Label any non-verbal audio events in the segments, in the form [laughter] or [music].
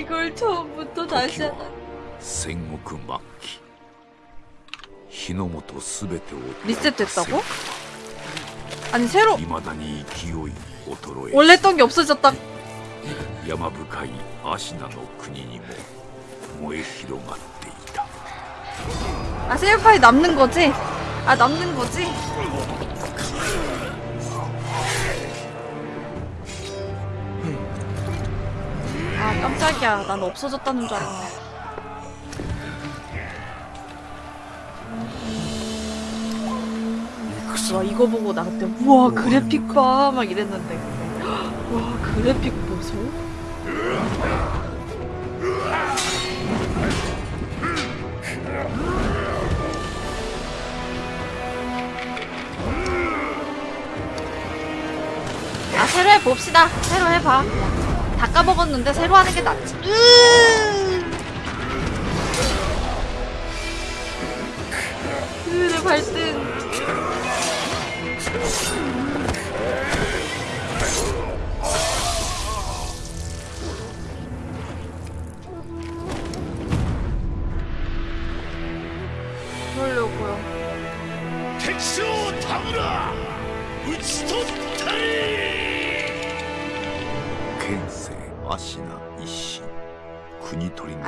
이걸 처음부터 다시 하나. 생국 막기. 히노모토 스베테 리셋됐다고? 아니 새로 원래 했던 게 없어졌다. 야마부카이 아시나노 군인이모 뭐, 모에 히로마테 이다. 아 셀파이 남는 거지? 아 남는 거지? 아 깜짝이야. 난 없어졌다는 줄 알았네. 와 이거 보고 나 그때 우와 그래픽 봐 막 이랬는데 와 그래픽 보소? 아 새로 해봅시다. 새로 해봐 다 까먹었는데 새로 하는 게 낫지 으! 으내 발등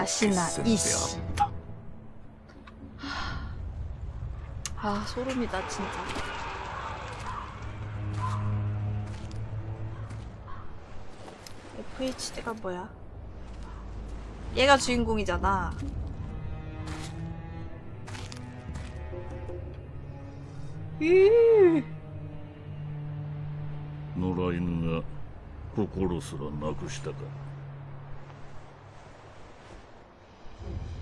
아시나 戦であ 이씨 った 아 소름이다 진짜 FHD가 뭐야? 얘가 주인공이잖아 野良犬が心すらなくしたか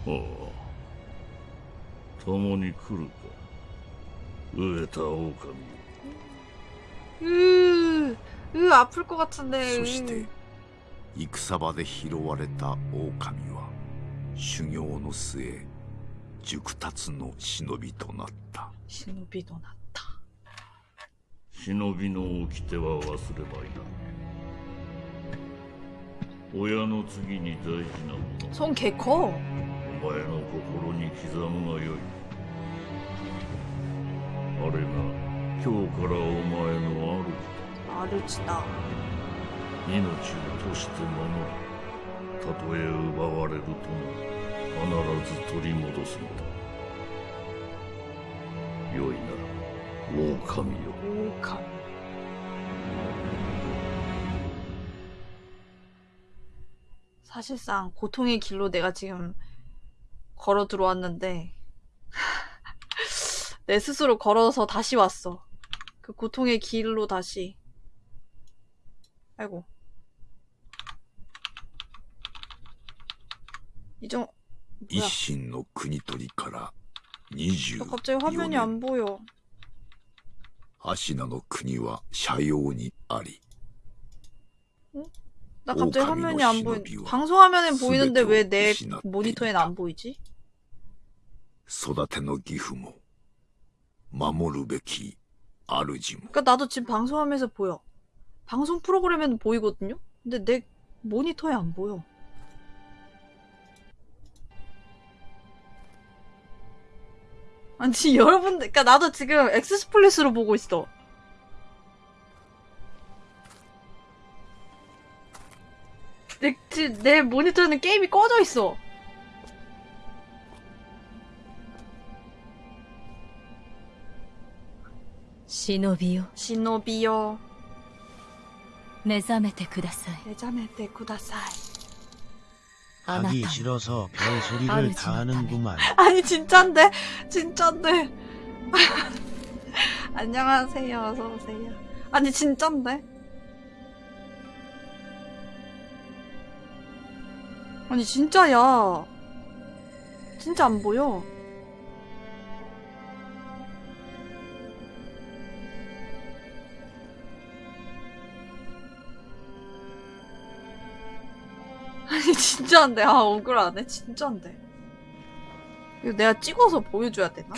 ああ共に来るか飢えた狼 으, 으 아플 것 같은데 そして戦場で拾われた狼は修行の末熟達の忍びとなった 신호비도 났다 忍びの掟は忘れまいな親の次に大事なもの 손 개커 お 前の心に刻むがよいあれが今日からお前の主だ 아르지다 命をとして守るたとえ奪われるとも必ず取り戻すのだ良いな狼よ 오감 사실상 고통의 길로 내가 지금 걸어 들어왔는데 내 스스로 걸어서 다시 왔어. 그 고통의 길로 다시. 아이고. 이정 이신의 국토리から 20 갑자기 화면이 안 보여. 아시나의 국은 샤요니 아리. 응? 나 갑자기 화면이 안 보인. 방송 화면엔 보이는데 왜 내 모니터엔 안 보이지? 育ての義父も守るべき主も 그러니까 나도 지금 방송화면에서 보여. 방송 프로그램에는 보이거든요. 근데 내 모니터에 안 보여. 아니 [laughs] 여러분들, 그러니까 나도 지금 엑스플릿으로 보고 있어. 내, 지- 내 모니터에는 게임이 꺼져 있어. 忍びよ 시노비요, 目覚めてください 내자메테 구다사이. あなた 하기 も 싫어서 별소리를 아르지는 다 하는구만. 아니 진짠데 진짠데 [laughs] 안녕하세요 어서 오세요 아니 진짠데 아니 진짜야 진짜 안 보여 아니 진짜인데 아 억울하네 진짜인데 이거 내가 찍어서 보여줘야 되나?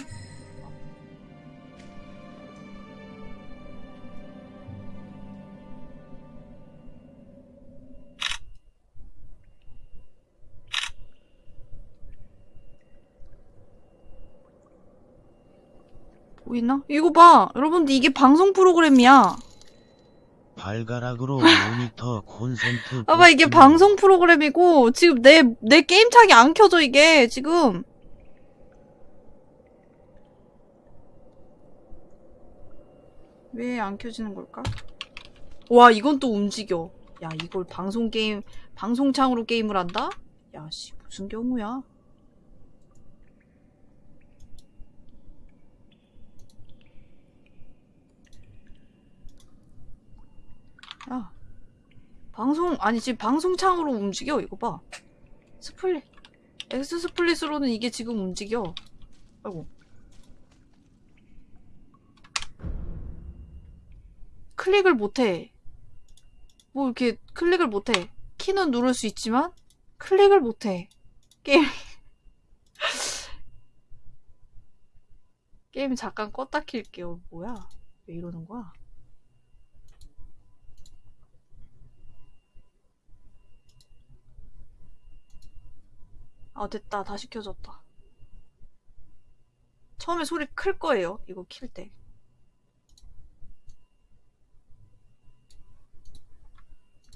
보이나? 이거 봐! 여러분들 이게 방송 프로그램이야! 발가락으로 모니터 콘센트 봐봐, 이게 방송 프로그램이고, 지금 내, 내 게임 창이 안 켜져, 이게, 지금. 왜 안 켜지는 걸까? 와, 이건 또 움직여. 야, 이걸 방송 게임, 방송창으로 게임을 한다? 야, 씨, 무슨 경우야? 야, 방송, 아니, 지금 방송창으로 움직여, 이거 봐. Split. XSplit으로는 이게 지금 움직여. 아이고. 클릭을 못해. 뭐 이렇게 클릭을 못해. 키는 누를 수 있지만 클릭을 못해. 게임. [laughs] 게임 잠깐 껐다 킬게요. 뭐야? 왜 이러는 거야? 아 됐다. 다시 켜졌다. 처음에 소리 클 거예요. 이거 킬 때.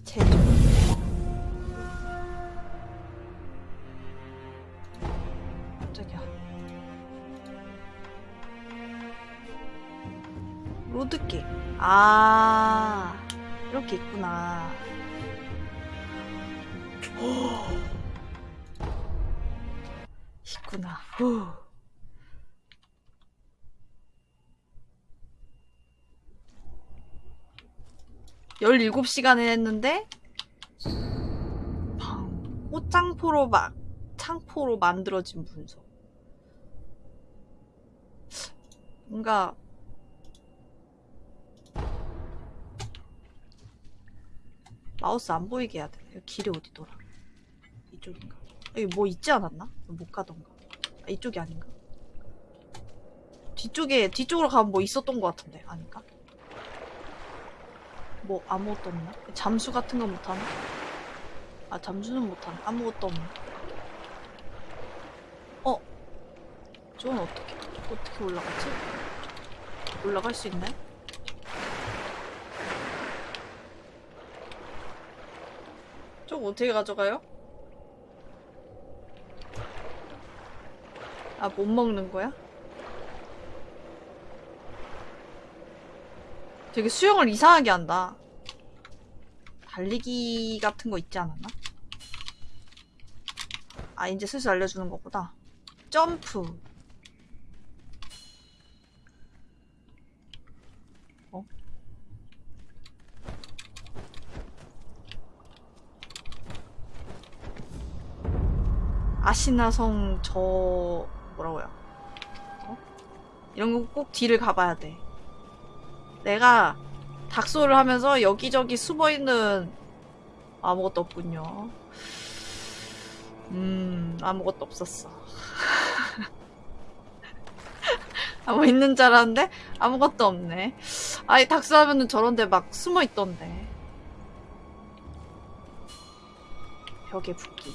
제조. 깜짝이야. 로드기. 아, 이렇게 있구나. [gasps] 있구나. 후. [gasps] 열일곱 시간을 했는데 방- 꽃장포로 막 창포로 만들어진 문서. 뭔가 마우스 안 보이게 해야 돼. 길이 어디더라? 이쪽인가? 여기 뭐 있지 않았나? 못 가던가. 아, 이쪽이 아닌가? 뒤쪽에 뒤쪽으로 가면 뭐 있었던 것 같은데 아닌가? 뭐 아무것도 없나? 잠수 같은 거 못하나? 아 잠수는 못하나? 아무것도 없나? 어? 저건 어떻게 어떻게 올라가지? 올라갈 수 있나요? 저거 어떻게 가져가요? 아 못 먹는 거야? 되게 수영을 이상하게 한다. 달리기 같은 거 있지 않았나? 아, 이제 슬슬 알려주는 거구나. 점프. 어? 아시나성 저 뭐라고요? 어? 이런 거 꼭 뒤를 가봐야 돼. 내가 닥소를 하면서 여기저기 숨어 있는 아무것도 없군요. 음, 아무것도 없었어. [laughs] 아, 뭐 있는 줄 알았는데 아무것도 없네. 아니, 닥소 하면은 저런데 막 숨어 있던데. 벽에 붙기.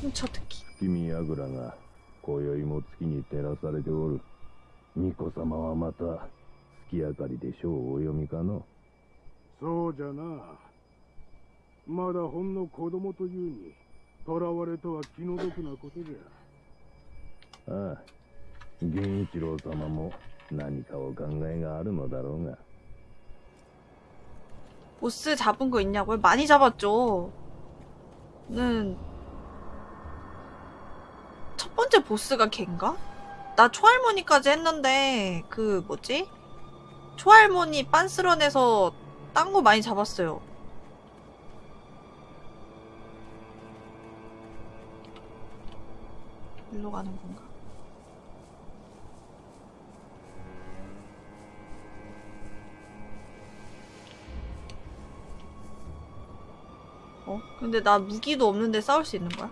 훔쳐듣기. 月見櫓が今宵も月に照らされておる巫女様はまた月明かりで書をお読みかのそうじゃな。まだほんの子供というに、囚われとは気の毒なことじゃ。ああ源一郎様も何かお考えがあるのだろうが 보스 잡은 거 있냐고요? 많이 잡았죠. 는 첫 번째 보스가 걘가? 나 초할머니까지 했는데 그 뭐지? 초할머니 빤스런에서 딴 거 많이 잡았어요. 일로 가는 건가? 어? 근데 나 무기도 없는데 싸울 수 있는 거야?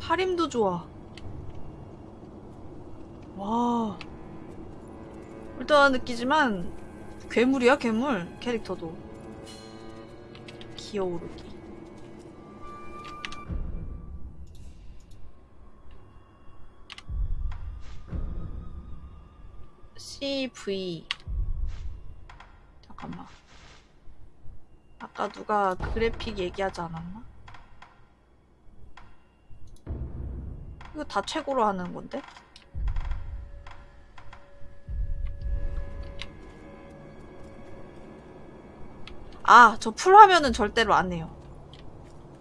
팔힘도 좋아. 와. 일단 느끼지만 괴물이야 괴물 캐릭터도. 기어오르기. CV 잠깐만 아까 누가 그래픽 얘기하지 않았나? 이거 다 최고로 하는 건데? 아, 저 풀화면은 절대로 안 해요.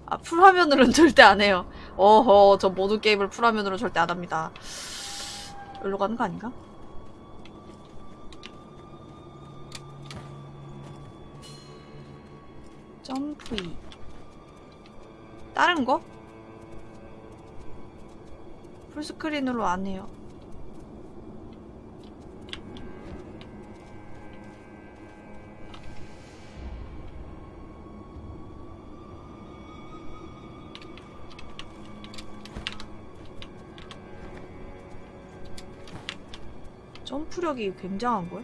아, 풀화면으로는 [laughs] 절대 안 해요. 어허, 저 모든 게임을 풀화면으로 절대 안 합니다. 여기로 가는 거 아닌가? 점프 E 다른 거? 풀스크린으로 안 해요 점프력이 굉장한걸?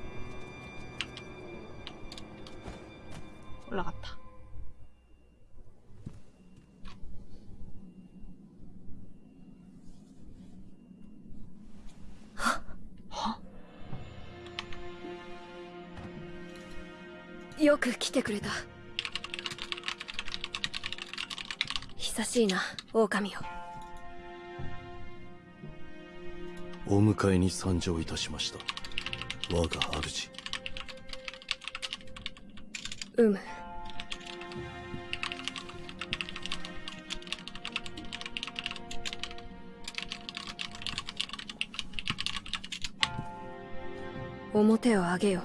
しいな。狼よお迎えに参上いたしました。我が主。うむ。表を上げよ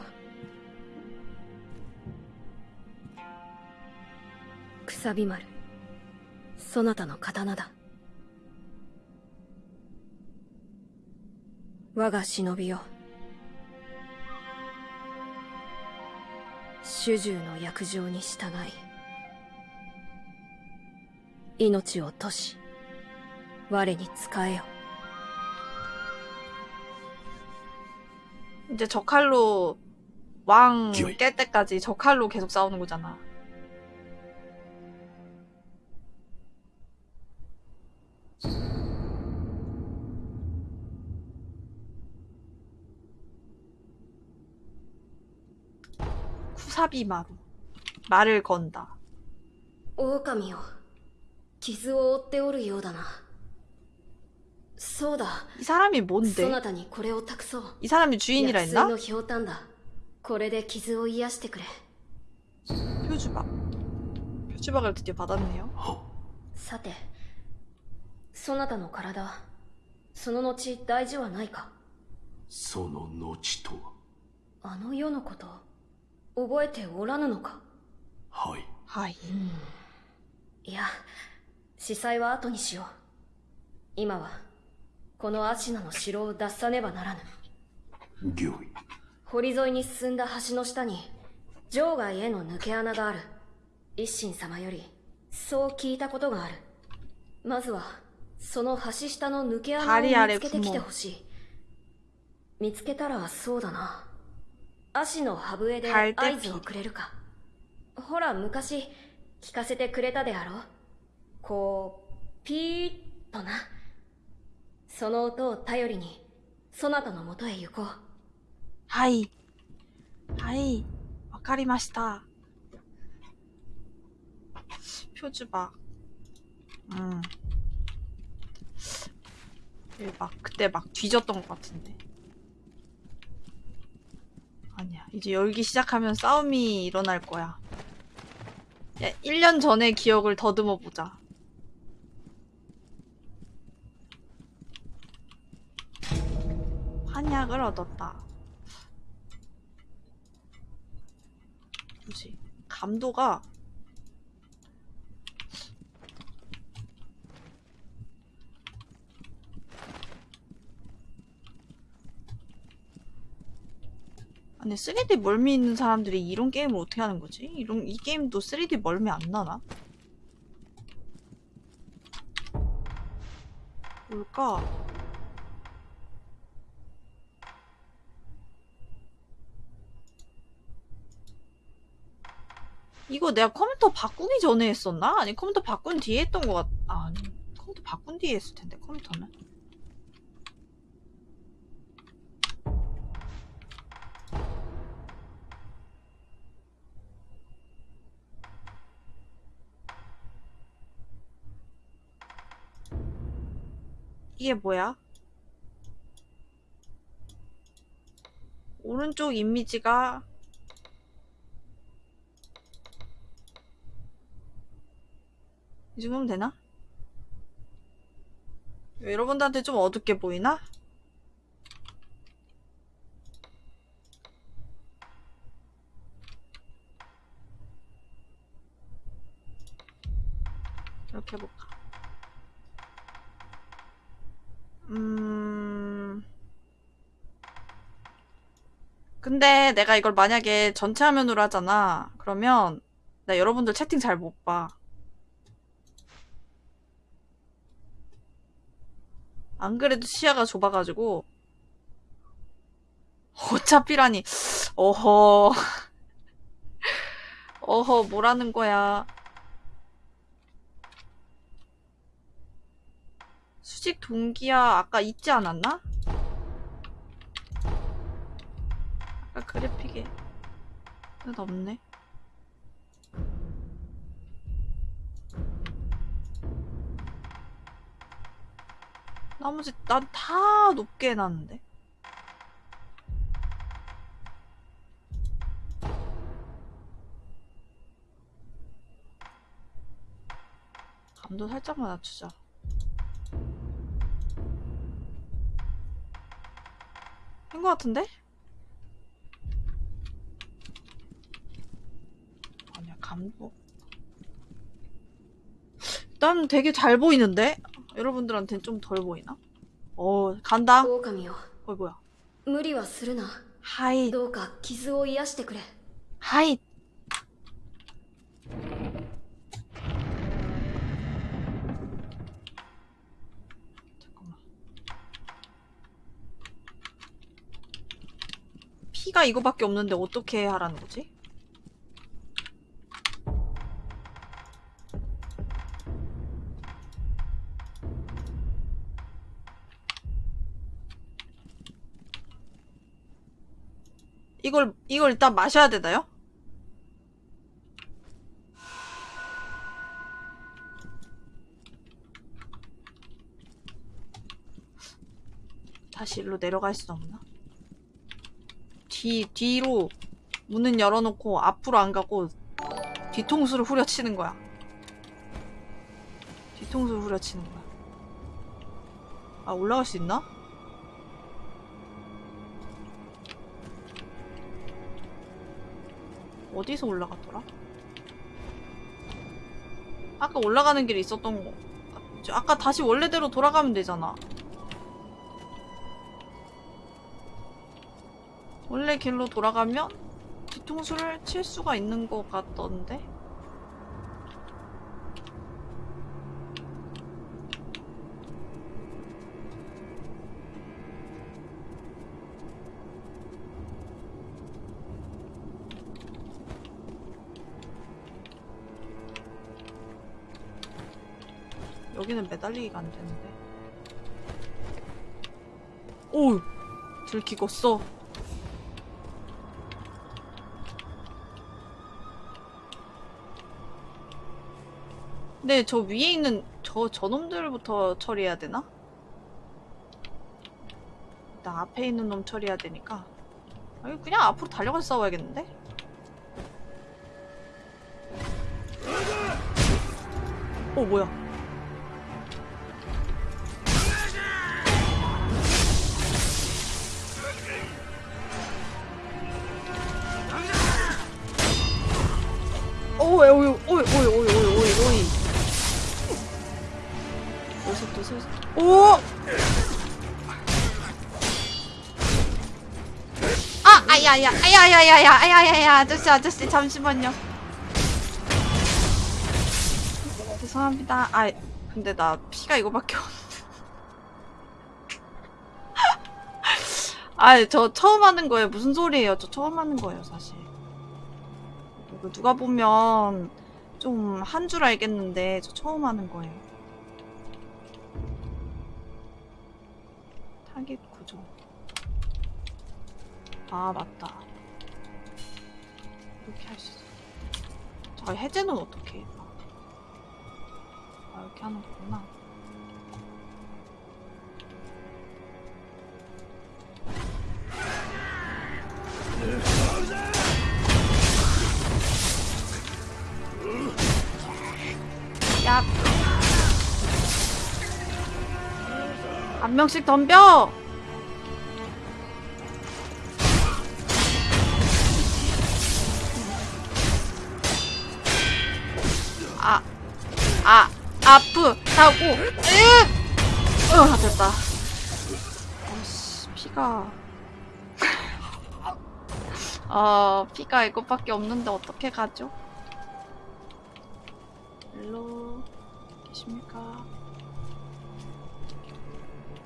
くさび丸そなたの刀だ我が忍びよ主従の約定に従い命を落とし我に仕えよ 이제 저 칼로 왕 기어이. 깰 때까지 저 칼로 계속 싸우는 거잖아. 사비 마루. 말을 건다. 狼よ傷を負っておるようだなそうだ 이 사람이 そ 뭔데? なたにこれを託そう 이 사람이 주인이라 薬 했나? のひょうたんだこれで傷を癒してくれ 표주박. 표주박을 드디어 받았네요. さてそなたの体その後大事はないかその後とはあの世のこと 覚えておらぬのか？はい。하 이. いや司祭は後にしよう。今はこのアシナの城を脱さねばならぬ。御意堀沿いに進んだ橋の下に場外への抜け穴がある。一心様よりそう聞いたことがある。まずはその橋下の抜け穴を見つけてきてほしい。見つけたらそうだな足の歯笛で合図をくれるかほら昔聞かせてくれたであろうこうピーッとな その音を頼りにそなたのもとへ行こうはい。はい。わかりました. 표지박. 음. 얘막 그때 막 뒤졌던 것 같은데. 아니야. 이제 열기 시작하면 싸움이 일어날 거야. 야, 1년 전의 기억을 더듬어 보자. 환약을 얻었다. 뭐지? 감도가 아니 3D 멀미 있는 사람들이 이런 게임을 어떻게 하는 거지? 이런 이 게임도 3D 멀미 안 나나? 뭘까? 이거 내가 컴퓨터 바꾸기 전에 했었나? 아니 컴퓨터 바꾼 뒤에 했던 것 같... 아, 아니 컴퓨터 바꾼 뒤에 했을 텐데 컴퓨터는 이게 뭐야? 오른쪽 이미지가 이 정도면 되나? 여러분들한테 좀 어둡게 보이나? 이렇게 해볼까? 음... 근데 내가 이걸 만약에 전체 화면으로 하잖아. 그러면 나 여러분들 채팅 잘 못 봐. 안 그래도 시야가 좁아가지고. 어차피라니. 어허. [laughs] 어허 뭐라는 거야 수직 동기야 아까 있지 않았나? 아까 그래픽에 근데 없네. 나머지 난 다 높게 해놨는데. 감도 살짝만 낮추자 된거 같은데? 아니야 감독 뭐. 난 되게 잘 보이는데? 여러분들한테는 좀 덜 보이나? 어 간다. 어이 뭐야? 하이. 하이. 피가 이거밖에 없는데 어떻게 하라는 거지? 이걸 이걸 일단 마셔야 되나요? 다시 일로 내려갈 수 없나? 뒤, 뒤로 문은 열어놓고 앞으로 안 가고 뒤통수를 후려치는 거야. 뒤통수를 후려치는 거야. 아, 올라갈 수 있나? 어디서 올라갔더라? 아까 올라가는 길이 있었던 거. 아까 다시 원래대로 돌아가면 되잖아. 원래 길로 돌아가면 뒤통수를 칠 수가 있는 것 같던데? 여기는 매달리기가 안 되는데. 오 들키겠 어 네, 저 위에 있는 저 저놈들부터 처리해야 되나? 일단 앞에 있는 놈 처리해야 되니까 아니, 그냥 앞으로 달려가서 싸워야겠는데? 어 뭐야 아! 아야야 아야야야야 아야야야. 아저씨 아저씨. 잠시만요. 죄송합니다. 아 근데 나 피가 이거밖에 없는데 [laughs] 아 저 처음 하는 거예요. 무슨 소리예요? 저 처음 하는 거예요 사실. 이거 누가 보면 좀 한 줄 알겠는데 저 처음 하는 거예요. 타겟 구조. 아 맞다. 이렇게 할 수 있어. 저 해제는 어떻게 해? 아 이렇게 하는 거구나. 야. 한 명씩 덤벼. 아프다고. 으, 어, 됐다. 어씨, 피가. [laughs] 어, 피가 이것밖에 없는데 어떻게 가죠? 일로 계십니까?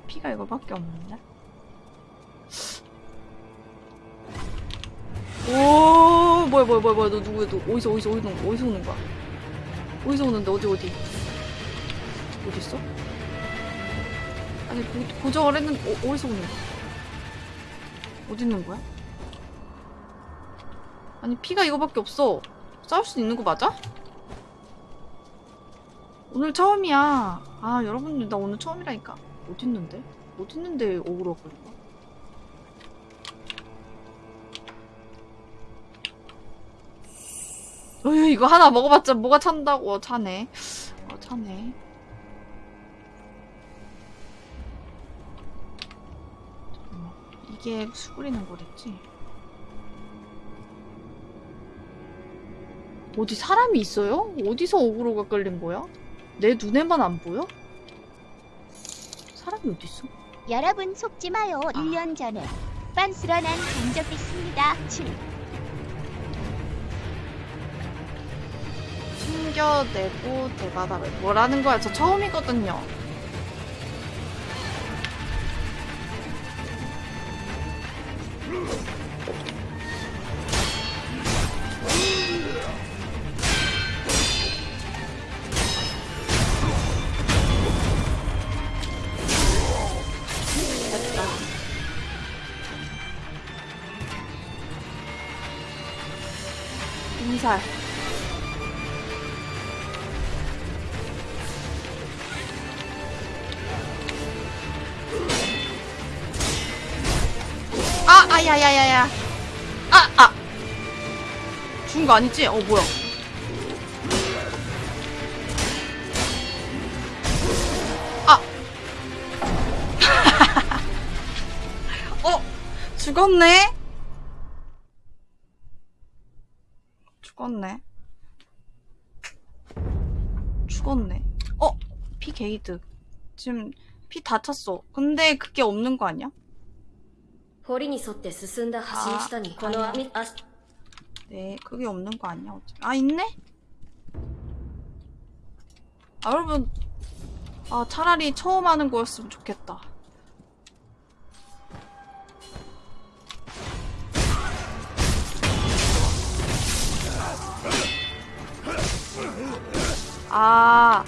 피가 이거밖에 없는데? 오 뭐야 뭐야 뭐야 뭐야 너 누구야 너 어디서 어디서 어디서 어디서 오는 거야 어디서 오는데 어디 어디 어디 있어? 아니 고, 고정을 했는데 어, 어디서 오는 거야 어디 있는 거야? 아니 피가 이거밖에 없어 싸울 수 있는 거 맞아? 오늘 처음이야. 아, 여러분들, 나 오늘 처음이라니까. 어딨는데? 어딨는데 억울하고 그런 거야? 어휴, 이거 하나 먹어봤자 뭐가 찬다고. 어, 차네. 어, 차네. 이게 수그리는 거랬지? 어디 사람이 있어요? 어디서 어그로가 끌린 거야? 내 눈에만 안 보여? 사람이 어디 있어? 여러분 속지 마요. 1년 전에 빤스런한 간적 있습니다. 칠. 숨겨내고 대바다를 뭐라는 거야? 저 처음이거든요. 음 식. 아, 아, 야, 야, 야, 야. 아, 아. 죽은 거 아니지? 어, 뭐야. 아. [laughs] 어, 죽었네? 죽었네. 죽었네. 어, 피 게이드. 지금 피 다 찼어. 근데 그게 없는 거 아니야? 堀に沿って進んだ橋の下にこの網足 네, 그게 없는 거 아니야? 어차피. 아, 있네? 아, 여러분. 아, 차라리 처음 하는 거였으면 좋겠다. 아,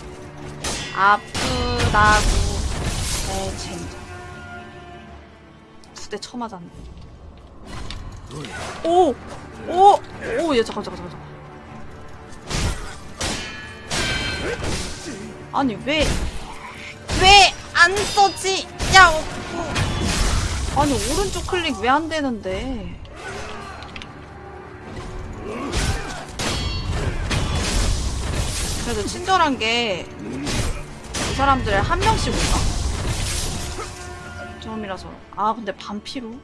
아프다고. 네, 젠장. 두 대 쳐맞았네. 오! 오! 오! 얘 잠깐 잠깐 잠깐 잠깐. 아니 왜 왜 안 써지? 야! 어. 아니 오른쪽 클릭 왜 안 되는데? 그래도 친절한 게 이 사람들 한 명씩 온다. 처음이라서. 아 근데 반피로?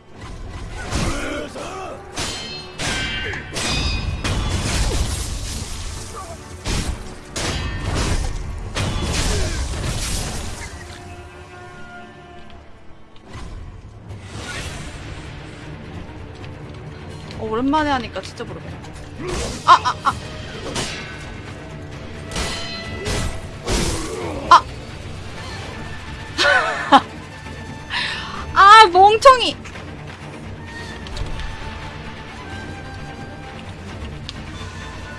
어, 오랜만에 하니까 진짜 모르겠네. 아, 아, 아. 아! 멍청이!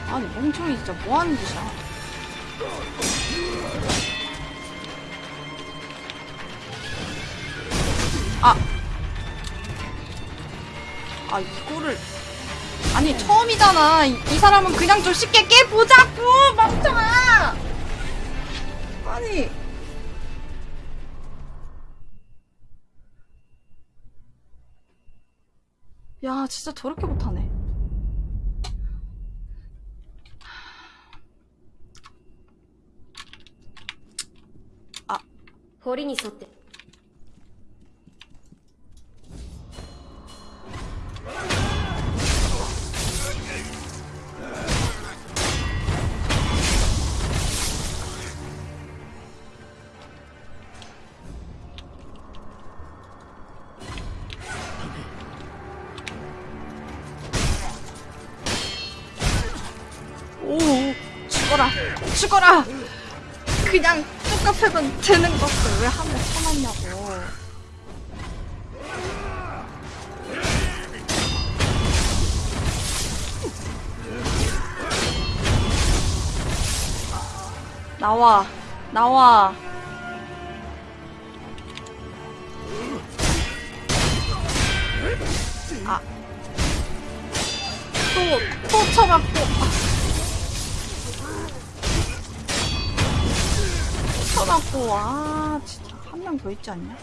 아니, 멍청이 진짜 뭐하는 짓이야. 아. 아, 이거를. 아니, 처음이잖아. 이, 이 사람은 그냥 좀 쉽게 깨보자고! 멍청아! 아니. 야, 진짜 저렇게 못하네. 堀に沿って 죽어라, 죽어라! 그냥 똑같으면 되는 것을 왜 하면 쳐놨냐고. 나와, 나와. 아. 또, 또 쳐맞고. 쳐맞고. 아, 진짜. 한 명 더 있지 않냐?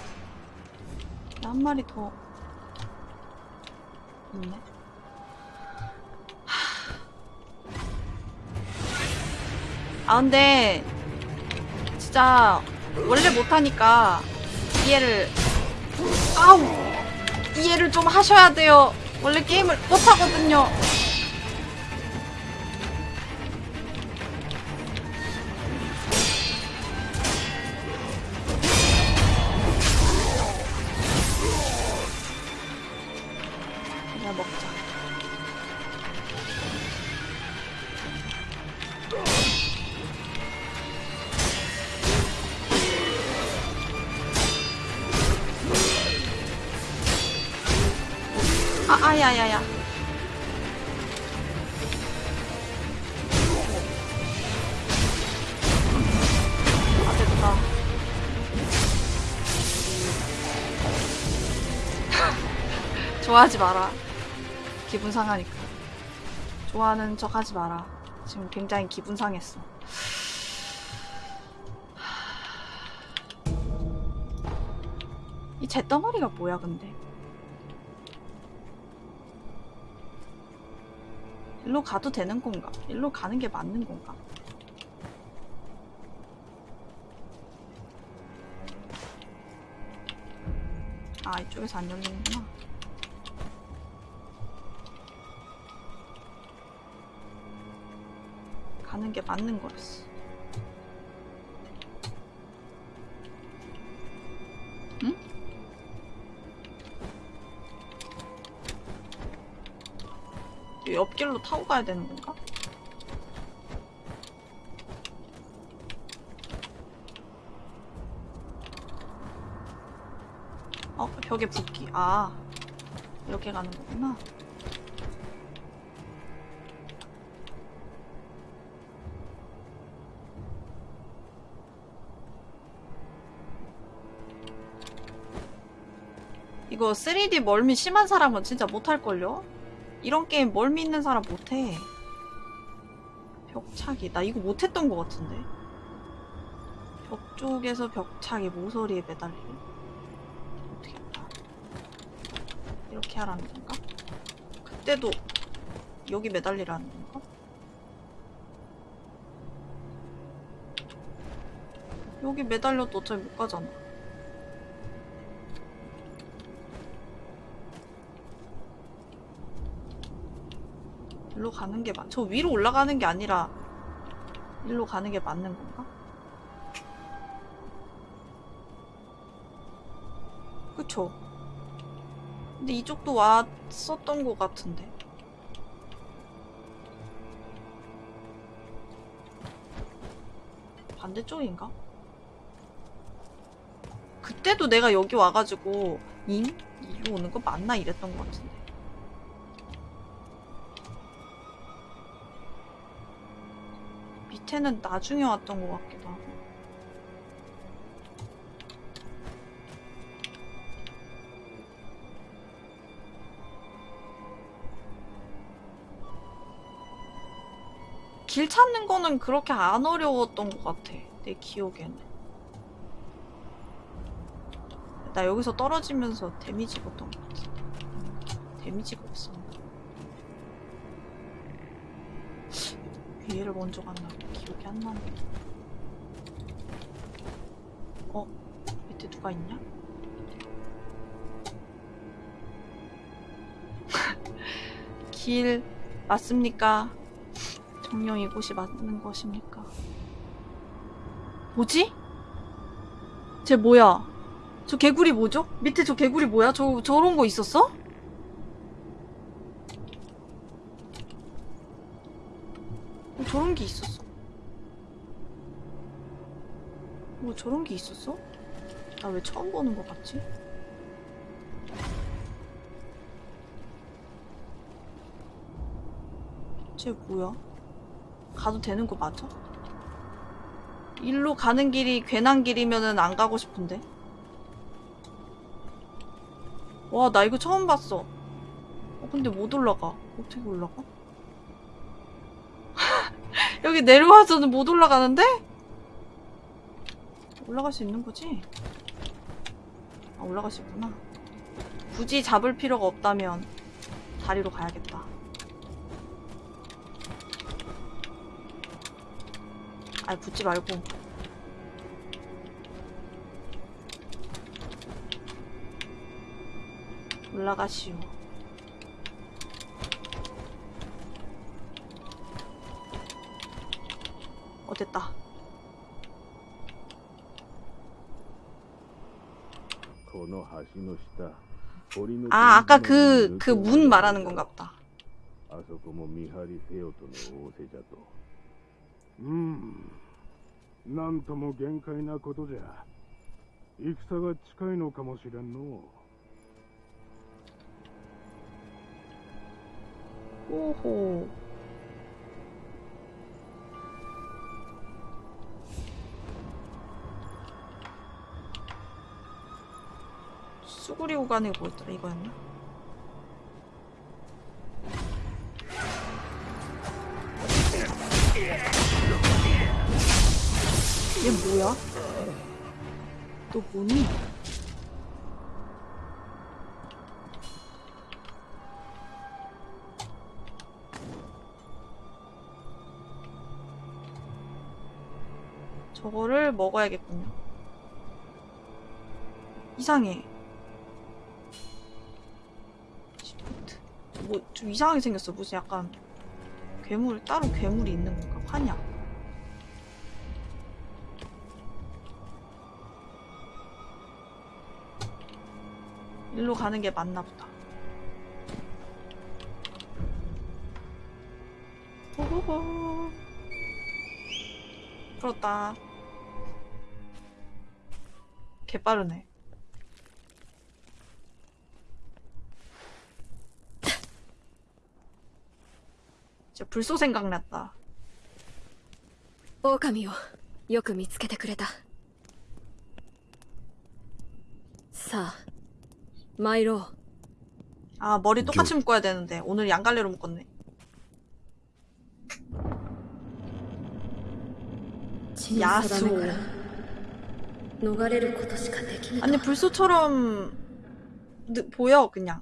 한 마리 더. 있네. 아, 근데. 진짜. 원래 못하니까. 이해를. 아우! 이해를 좀 하셔야 돼요. 원래 게임을 못하거든요. 좋아하지 마라. 기분 상하니까. 좋아하는 척 하지 마라. 지금 굉장히 기분 상했어. 이 잿덩어리가 뭐야, 근데? 일로 가도 되는 건가? 일로 가는 게 맞는 건가? 아, 이쪽에서 안 열리는구나. 가는 게 맞는 거였어. 옆길로 타고 가야 되는 건가? 어, 벽에 붙기. 아, 이렇게 가는 거구나. 이거 3D 멀미 심한 사람은 진짜 못할걸요? 이런 게임 멀미 있는 사람 못해. 벽차기. 나 이거 못했던 것 같은데. 벽 쪽에서 벽차기, 모서리에 매달리기. 어떻게 할까? 이렇게 하라는 건가? 그때도 여기 매달리라는 건가? 여기 매달려도 어차피 못 가잖아. 일로 가는 게 맞, 저 위로 올라가는 게 아니라 일로 가는 게 맞는 건가? 그쵸? 근데 이쪽도 왔었던 것 같은데. 반대쪽인가? 그때도 내가 여기 와가지고 잉? 이리로 오는 거 맞나 이랬던 것 같은데. 밑에는 나중에 왔던 것 같기도 하고. 길 찾는 거는 그렇게 안 어려웠던 것 같아. 내 기억에는. 나 여기서 떨어지면서 데미지 봤던 것 같아. 데미지가 없어. 위에를 먼저 갔나 기억 이안 나네. 어? 밑에 누가 있냐? [laughs] 길 맞습니까? 정령 이곳이 맞는 것입니까? 뭐지? 쟤 뭐야? 저 개구리 뭐죠? 밑에 저 개구리 뭐야? 저 저런 거 있었어? 뭐 저런 게 있었어. 뭐 저런 게 있었어? 나 왜 처음 보는 것 같지? 쟤 뭐야? 가도 되는 거 맞아? 일로 가는 길이 괜한 길이면은 안 가고 싶은데. 와, 나 이거 처음 봤어. 어, 근데 못 올라가. 어떻게 올라가? [laughs] 여기 내려와서는 못 올라가는데? 올라갈 수 있는 거지? 아, 올라갈 수 있구나. 굳이 잡을 필요가 없다면 다리로 가야겠다. 아, 붙지 말고. 올라가시오. 어, 됐다. 아, 아까 그, 그 문 말하는 건가 보다. あそこも見張りせよとの仰せじゃとうんなんとも限界なことじゃ戦が近いのかもしれんの 오호. 수구리 오간이 뭐였더라 이거였나? 얘 뭐야? 너 뭐니? 저거를 먹어야겠군요. 이상해. 뭐, 좀 이상하게 생겼어. 무슨 약간 괴물, 따로 괴물이 있는 건가? 환약. 일로 가는 게 맞나 보다. 호호호. 풀었다. 개빠르네. 진짜 불소 생각났다. 狼をよく見つけてくれたさあ 参ろう 아 머리 똑같이 묶어야 되는데 오늘 양갈래로 묶었네 血の定めから逃れることしかできぬ 아니 불소처럼 느, 보여 그냥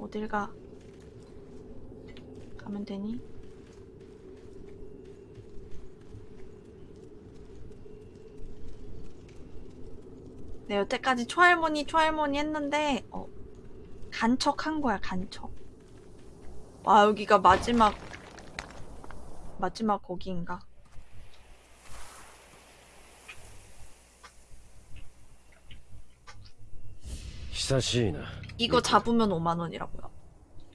어딜 가 가면 되니? 네 여태까지 초할머니 초할머니 했는데 어 간척한 거야 간척 와 여기가 마지막 마지막 거기인가 久しいな 이거 잡으면 5만 원이라고요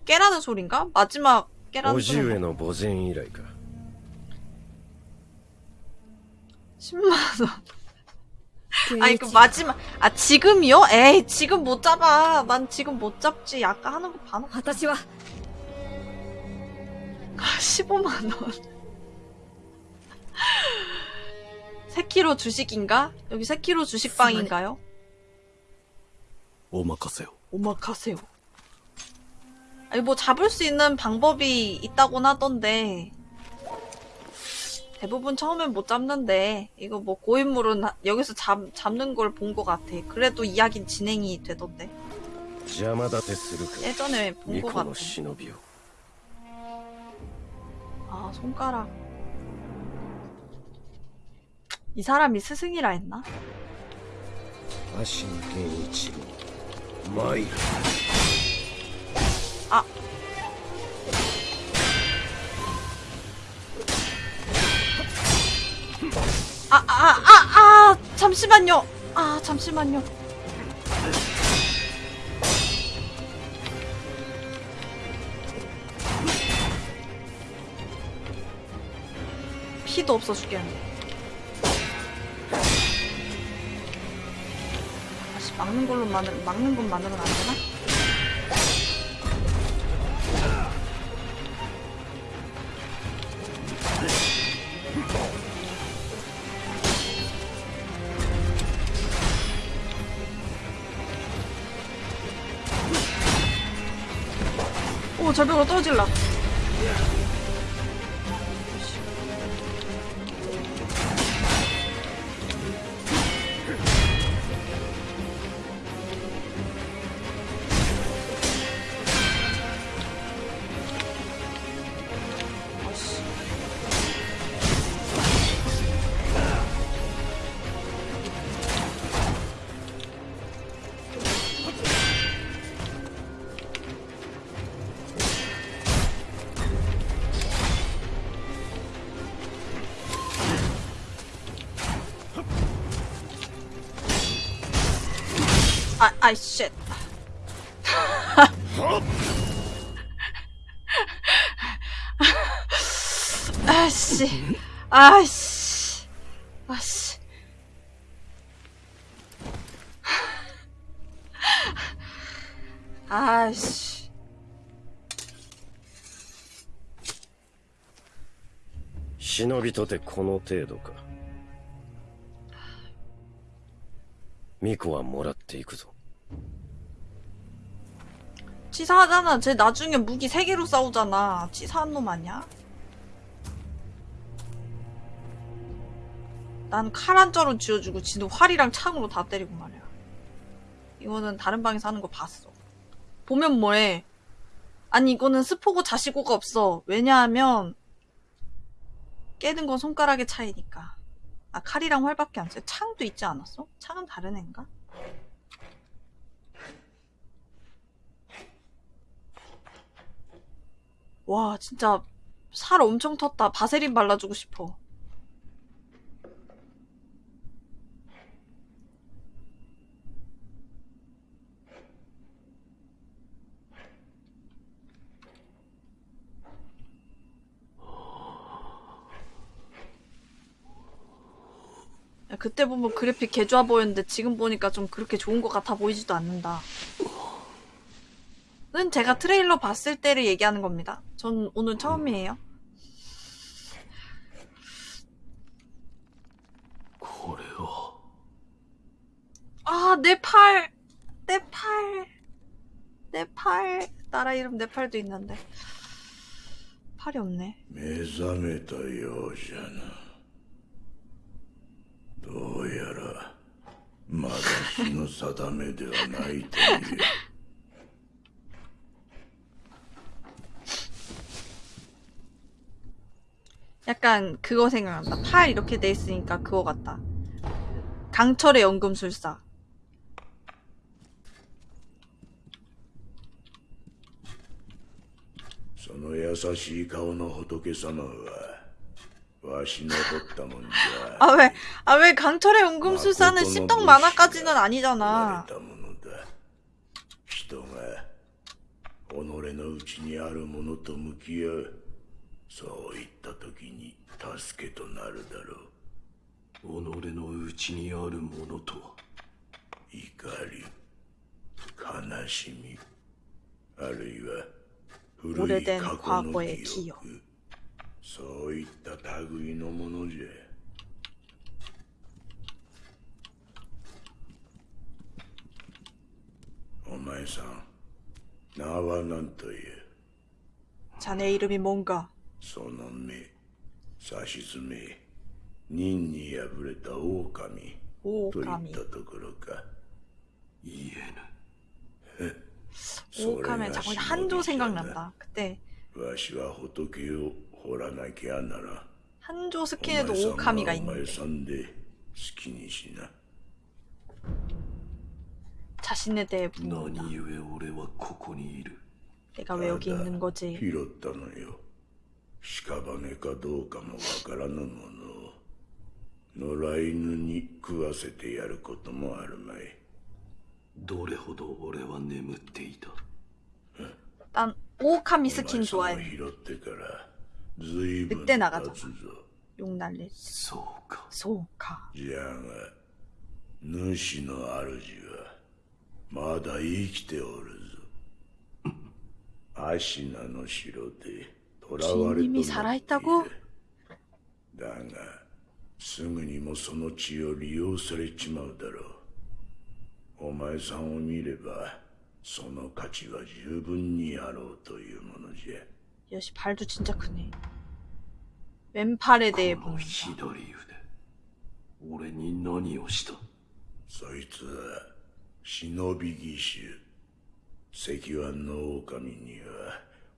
깨라는 소린가? 마지막 깨라는 叔父 소리 上の墓前以来か 10만 원. 아니 그 마지막 아 지금이요? 에이 지금 못 잡아. 난 지금 못 잡지. 아까 하는 거 봐놓고. 私は 15만 원. 세키로 주식인가? 여기 세키로 주식방인가요? 오마카세요. 오마카세요. 아니 뭐 잡을 수 있는 방법이 있다곤 하던데 대부분 처음엔 못 잡는데 이거 뭐 고인물은 여기서 잡, 잡는 걸 본 것 같아. 그래도 이야기 진행이 되던데. 예전에 본 것 같아. 아 손가락. 이 사람이 스승이라 했나? 아신 게이치로. 아 아, 아, 아, 아, 잠시만요. 아, 잠시만요. 피도 없어 죽겠네. 다 막는 걸로만은 막는 것만으로는 안 되나? 오 절벽으로 떨어질라 あいしっ。あいし。あいし。あいし。あいし。忍びとてこの程度か巫女はもらっていくぞ 치사하잖아 쟤 나중에 무기 3개로 싸우잖아 치사한 놈 아니야? 난 칼 한 자루 쥐어주고 지는 활이랑 창으로 다 때리고 말이야 이거는 다른 방에서 하는 거 봤어 보면 뭐해 아니 이거는 스포고 자시고가 없어 왜냐하면 깨는 건 손가락의 차이니까 아 칼이랑 활밖에 안 써. 창도 있지 않았어? 창은 다른 애인가? 와 진짜 살 엄청 텄다. 바세린 발라주고 싶어. 그때 보면 그래픽 개좋아 보였는데 지금 보니까 좀 그렇게 좋은 것 같아 보이지도 않는다. 는 제가 트레일러 봤을 때를 얘기하는 겁니다. 전 오늘 처음이에요. これを 아, 내 팔! 내 팔! 내 팔! 나라 이름 내 팔도 있는데. 팔이 없네. 目覚めたようじゃなどうやらまだ日の定めではないという [laughs] 약간 그거 생각난다. 팔 이렇게 돼 있으니까 그거 같다. 강철의 연금술사. その優しい顔の仏様はわしの取ったもんじゃ 아, 왜, [laughs] 아, 왜 강철의 연금술사는 십덕 만화까지는 아니잖아. たものだ人が己のうちにあるものと向き合う そういった時に助けとなるだろう己の内にあるものとは怒り悲しみあるいは古い 오래된 過去の 과거의 記 기억. 憶そういった類のものじゃお前さん名は何という 자네 이름이 뭔가? その目差し爪任に敗れた狼といった 오카미. ところか言えぬ 오카면 자꾸 한조 생각난다. 그때 わしは仏を掘らなきゃなら 한조 스킨에도 お前さんは 오카미가 お前 있는데 さんで好きにしな 자신에 대해 묻는다. 何故俺はここにいる 내가 왜 여기 있는 거지? 拾ったのよ屍かどうかもわからぬものを野良犬に食わせてやることもあるまいどれほど俺は眠っていた 난 오카미 お 스킨 前さんを 좋아해. 拾ってからずいぶん 늑대 나가잖아. 経つぞ 욕 날리. そうか 소카. じゃが主の主はまだ生きておるぞアシナの城で 囚われと 주인님이 살아있다고? だがすぐにもその血を利用されちまうだろうお前さんを見ればその価値は十分にあろうというものじゃ 여시 발도 진짜 크네. 왼팔에 대해 この 묻는다. 左腕俺に何をしたそいつは忍び義手石腕の狼には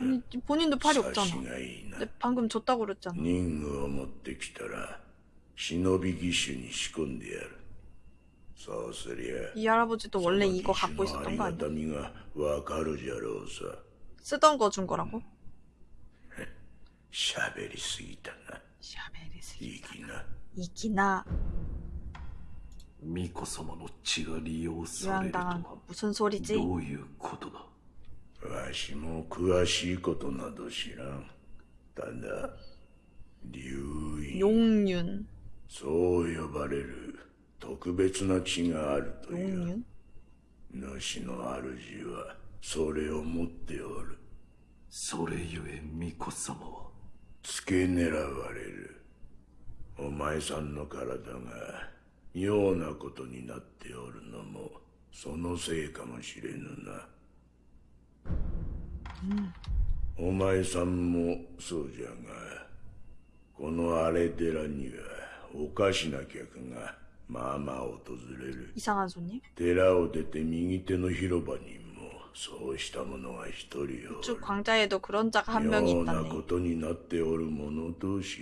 아니, 본인도 팔이 없잖아. 察しがいいな 근데 방금 줬다고 그랬잖아. 任務を持ってきたら忍び義手に仕込んでやるそうすりゃ 이 할아버지도 원래 이거 갖고 そのあ 있었던 り 거 が 아니야? たみがわかるじゃろうさ 쓰던 거 준 거라고? [laughs] 喋りすぎたな粋な 이기나 巫女様の血が利用されると 유황당한 は 거 무슨 소리지? どういうことだ わしも詳しいことなど知らん。ただ、竜院。そう呼ばれる特別な血があるという。主の主はそれを持っておる。それゆえ、巫女様は付け狙われる。お前さんの体が妙なことになっておるのもそのせいかもしれぬな。お前さんもそうじゃがこの荒れ寺にはおかしな客がまあまあ訪れる 이상한 손님? 寺を出て右手の広場にもそうした者が一人おる 쭉 광자에도 그런 자가 한 명이 妙な 있다네. ことになっておる者同士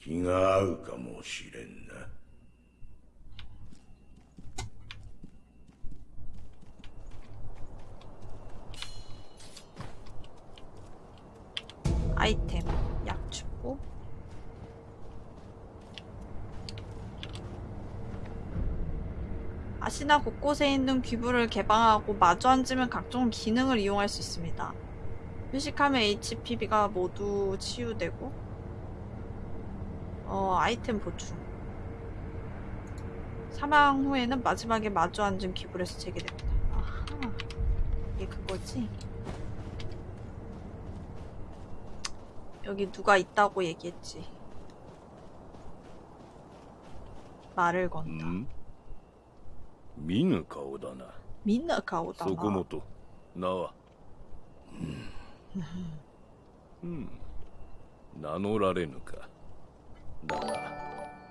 気が合うかもしれんな 아이템 약 주고 아시나 곳곳에 있는 귀부를 개방하고 마주 앉으면 각종 기능을 이용할 수 있습니다. 휴식하면 HPB가 모두 치유되고 어 아이템 보충 사망 후에는 마지막에 마주 앉은 귀불에서 재개됩니다. 아하 이게 그거지? 여기 누가 있다고 얘기했지. 말을 건다. 음? 미누카오다나. 미누카오다나. 소코모토, 나와. 음. 음 나노라레누카. 나가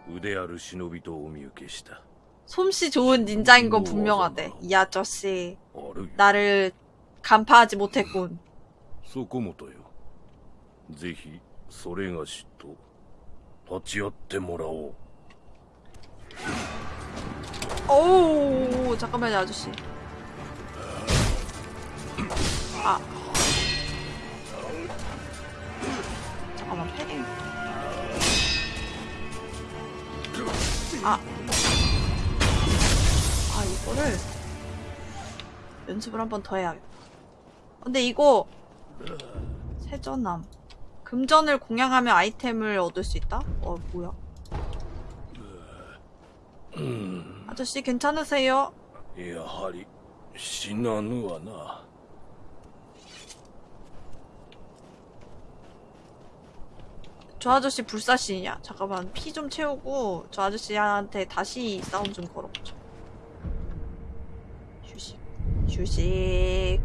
우대 아르 시노비도 오미유케시다. 솜씨 좋은 닌자인 건 음, 분명하대. 이 아저씨 나를 간파하지 못했군. 소코모토요. ぜひそれがしと立ち会ってもらおう 오 잠깐만요 아저씨. 아 잠깐만 패딩. 아. 아 이거를 연습을 한 번 더 해야겠다. 근데 이거 세전함. 금전을 공양하며 아이템을 얻을 수 있다? 어 뭐야 아저씨 괜찮으세요? 야하리 신나누아나 저 아저씨 불사신이냐? 잠깐만 피 좀 채우고 저 아저씨한테 다시 싸움 좀 걸어보죠 휴식 휴식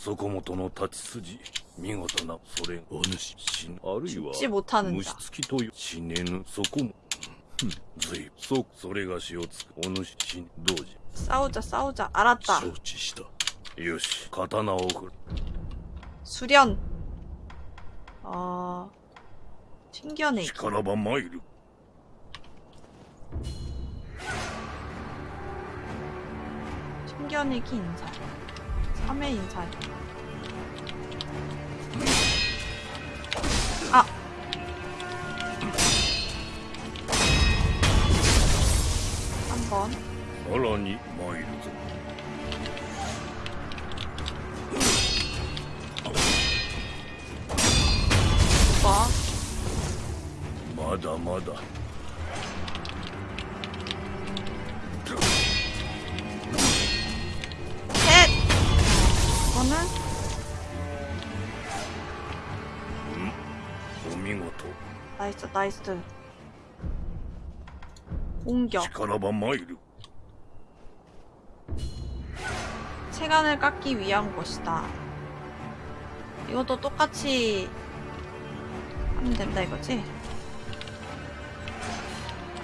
そこもとの立ち筋見事なそれお主死ぬあるいは 죽지 못하는 虫 자. つきという死ねぬそこもふんずいそそれがしをつくお主死ぬ同時 싸우자, 싸우자. 알았다. 承知したよし刀を振る 수련. 어, 튕겨내기. 力ば参る 튕겨내기 인사. 3회 인사. 아! 한 번. 언론이 모이르고. 뭐? 마다 마다. 나이스, 나이스. 공격. 力ば参る 체간을 깎기 위한 것이다. 이것도 똑같이 하면 된다 이거지?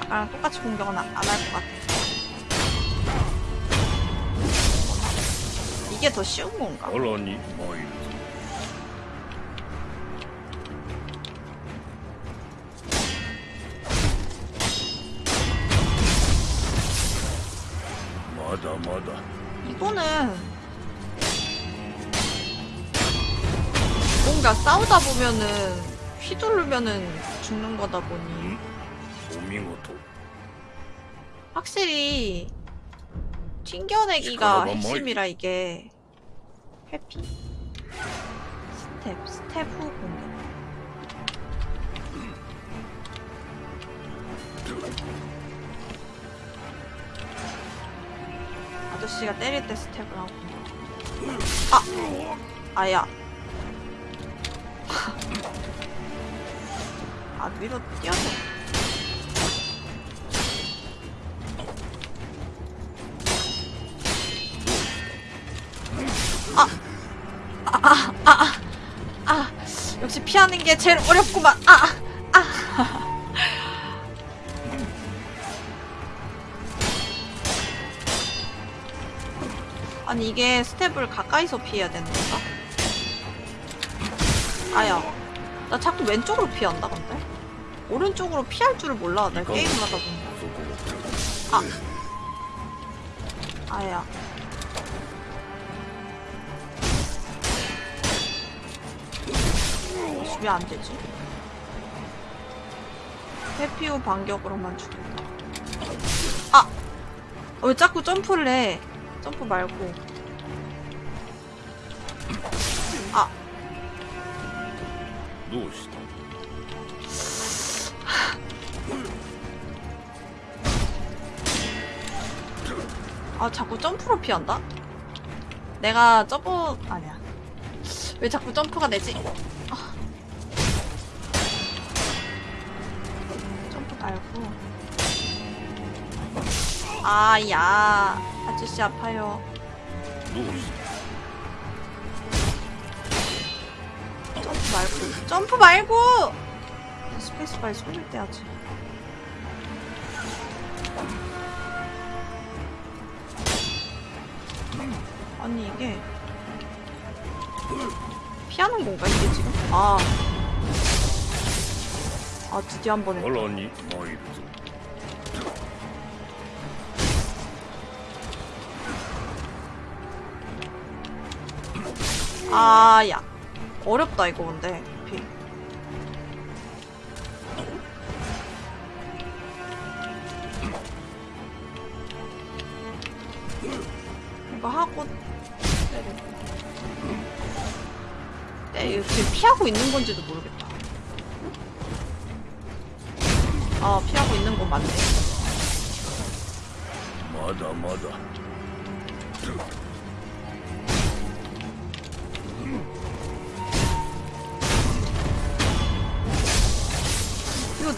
아까랑 똑같이 공격은 안 할 것 같아. 이게 더 쉬운 건가? さらに参る 보면은 휘두르면은 죽는 거다 보니. 확실히 튕겨내기가 핵심이라 이게. 해피. 스텝 스텝 후 공격. 아저씨가 때릴 때 스텝을 하고. 아! 아야. 아 위로 뛰어서 아, 아, 아, 아, 아, 역시 피하는 게 제일 어렵구만. 아, 아. 아니 이게 스텝을 가까이서 피해야 되는 건가? 아야 나 자꾸 왼쪽으로 피한다 근데? 오른쪽으로 피할 줄을 몰라 나 게임을 하다 보니 아. 아야. 왜 안되지? 해피오 반격으로만 죽인다 아! 왜 자꾸 점프를 해? 점프 말고. どうした 아 자꾸 점프로 피한다? 내가 점프 아니야. 왜 자꾸 점프가 되지? 아. 점프 말고. 아야 아저씨 아파요. 점프 말고 점프 말고 스페이스바에 손을 떼야지 음, 아니 이게 피하는 건가 이게 지금? 아. 아 드디어 한 번에. 얼언니 너희도. 아 야. 어렵다 이거 근데. 피. 이거 하고 때리고 네, 지금 피하고 있는 건지도 모르겠다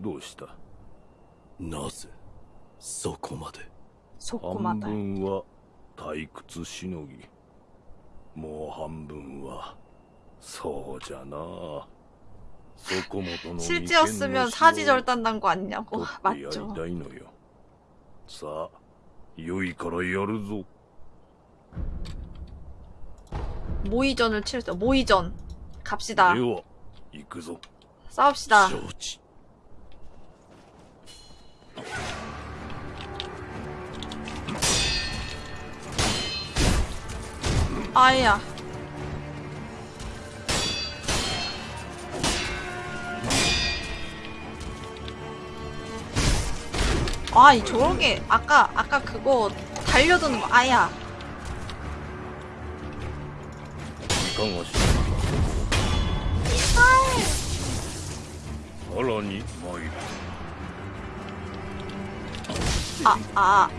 どうしたなぜそこまでそこま半で分は退屈しのぎもう半分はそうじゃなそこもとの 실제였으면 사지절단 난 거 아니냐고 取ってやり 맞죠 たいのよさあ良いからやるぞ 모의전을 치르자 모의전 갑시다 では行くぞ 싸웁시다 承知 아야 아, 이 저런 게 아까 아까 그거 달려드는 거 아야. 이건 뭐지? 이빨. 헐러니 뭐이 아, 아.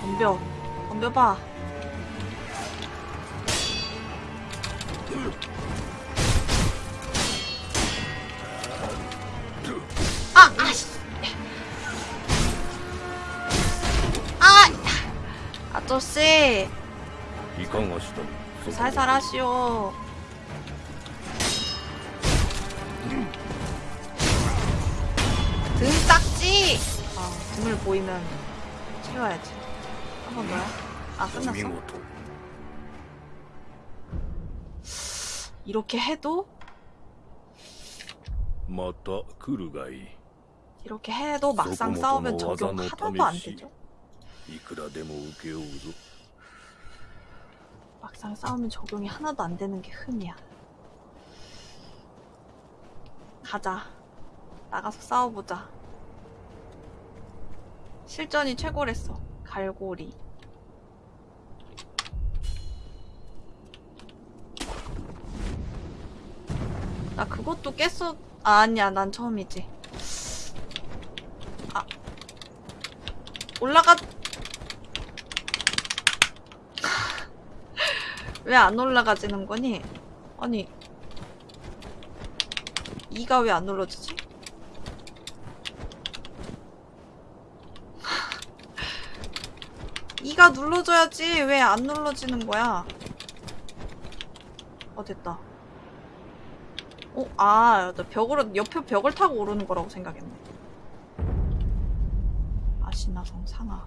덤벼. 덤벼봐. 아, 아씨. 아! 아저씨. 이강하시다 살살 하시오. 등 딱지! 아, 등을 보이면 채워야지. 한 번 더요? 아, 끝났어? 이렇게 해도? 이렇게 해도 막상 싸우면 적용 하나도 안 되죠? 막상 싸우면 적용이 하나도 안 되는 게 흠이야. 가자. 나가서 싸워보자. 실전이 최고랬어. 갈고리. 나 그것도 깼어. 아, 아니야. 난 처음이지. 아. 올라가. [laughs] 왜 안 올라가지는 거니? 아니. 이가 왜안 눌러지지? 네가 눌러줘야지 왜 안 눌러지는 거야? 어 됐다. 어, 아, 나 벽으로 옆에 벽을 타고 오르는 거라고 생각했네. 아시나성 상하.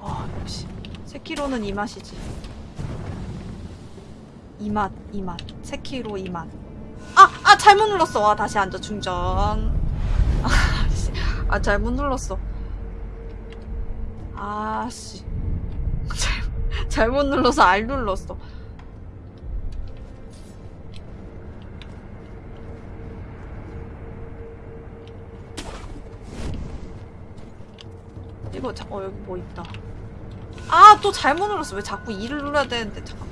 아, 역시 세키로는 이 맛이지. 이 맛, 이 맛. 세키로 이 맛. 아, 아 잘못 눌렀어. 와 다시 앉아 충전. 아, 씨. 아 잘못 눌렀어. 아씨. [laughs] 잘, 잘못 눌러서 알 눌렀어. 이거 자, 어 여기 뭐 있다. 아 또 잘못 눌렀어. 왜 자꾸 2를 눌러야 되는데 잠깐.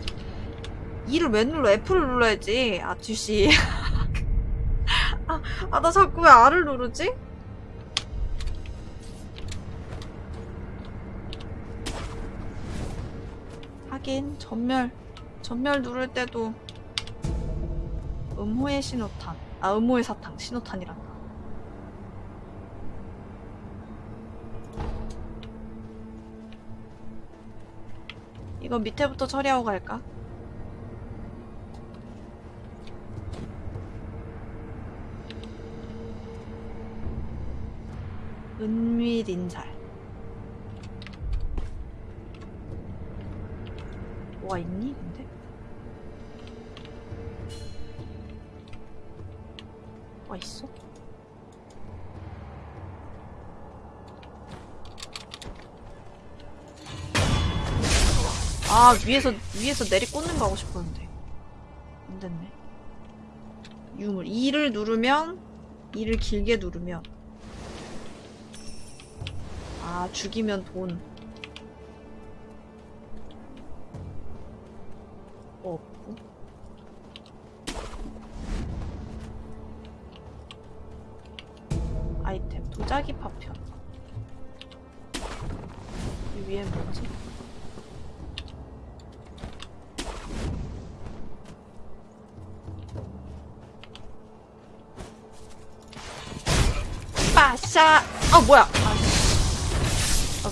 2를 왜 눌러? F를 눌러야지. 아투씨. [laughs] 아, 아, 나 자꾸 왜 R을 누르지? 하긴 전멸. 전멸 누를 때도 음호의 신호탄. 아 음호의 사탕. 신호탄이란다. 이거 밑에부터 처리하고 갈까? 은밀인살 뭐가 있니? 근데? 뭐가 있어? 아 위에서 위에서 내리 꽂는 거 하고 싶었는데. 안 됐네. 유물. 2를 누르면 2를 길게 누르면. 아 죽이면 돈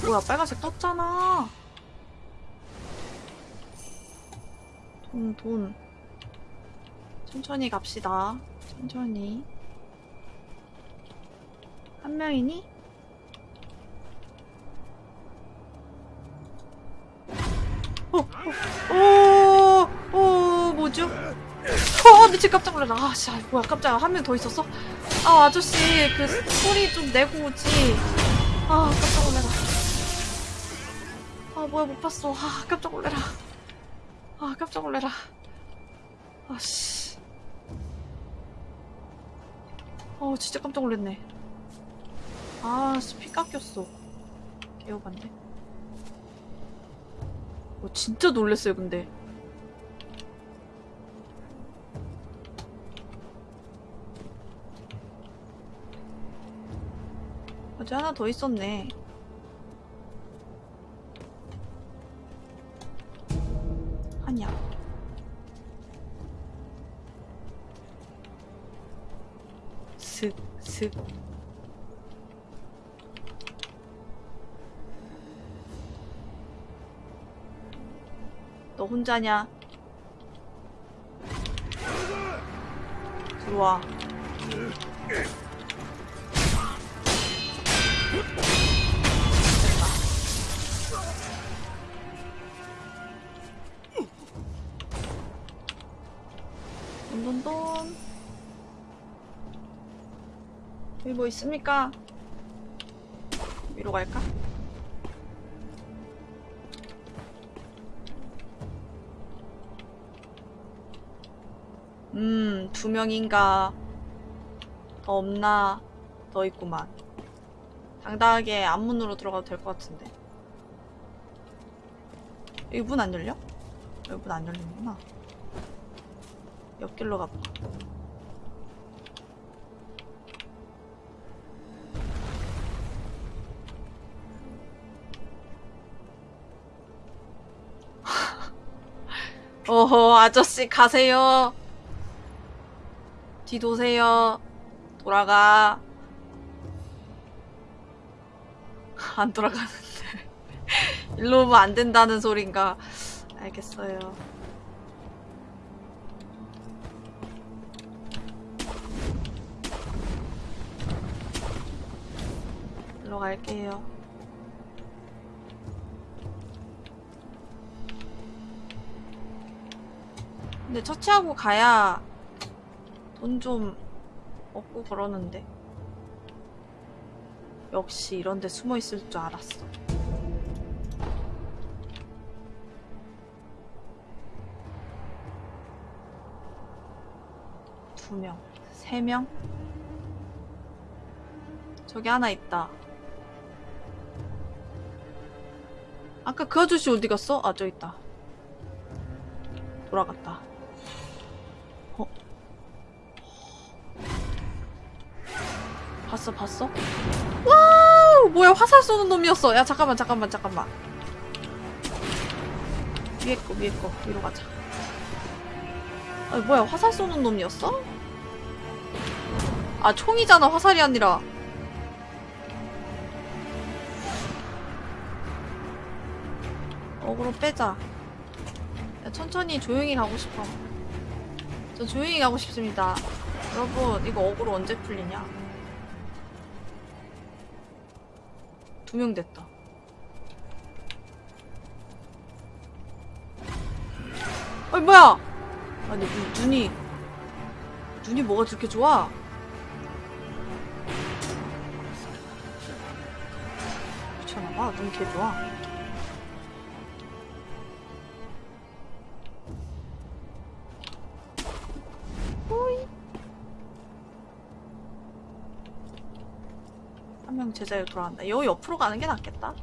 뭐야 빨간색 떴잖아 돈, 돈. 천천히 갑시다. 천천히. 한 명이니? 어, 어, 어, 어, 뭐죠? 어, 미친 깜짝 놀랐다. 아, 씨, 아, 뭐야, 깜짝이야. 한 명 더 있었어? 아, 아저씨, 그 소리 좀 내고 오지. 아, 깜짝 놀래라. 아, 뭐야, 못 봤어. 아, 깜짝 놀래라. 아 깜짝 놀래라. 아씨. 어 진짜 깜짝 놀랐네. 아씨 피 깎였어. 개어반데. 어 진짜 놀랬어요 근데. 어제 하나 더 있었네 슥, 슥. 너 혼자냐? 들어와. 돈돈돈 여기 뭐 있습니까? 위로 갈까? 음, 두 명인가 더 없나 더 있구만 당당하게 앞문으로 들어가도 될 것 같은데 여기 문 안 열려? 여기 문 안 열리는구나 옆길로 가볼까? 어허 아저씨 가세요. 뒤도세요. 돌아가. 안 돌아가는데. [laughs] 일로 오면 안 된다는 소린가. 알겠어요. 일로 갈게요. 근데 처치하고 가야 돈 좀 얻고 그러는데. 역시 이런 데 숨어 있을 줄 알았어. 두 명, 세 명? 저기 하나 있다. 아까 그 아저씨 어디 갔어? 아, 저기 있다. 돌아갔다. 봤어, 봤어? 와우! 뭐야, 화살 쏘는 놈이었어. 야, 잠깐만, 잠깐만, 잠깐만. 위에 거, 위에 거. 위로 가자. 아니, 뭐야, 화살 쏘는 놈이었어? 아, 총이잖아, 화살이 아니라. 어그로 빼자. 야, 천천히 조용히 가고 싶어. 저 조용히 가고 싶습니다. 여러분, 이거 어그로 언제 풀리냐? 두 명 됐다. 어이, 뭐야! 아니, 눈, 눈이. 눈이 뭐가 저렇게 좋아? 미쳤나봐. 눈 개 좋아. 한명 제자리로 돌아간다. 여기 옆으로 가는 게 낫겠다.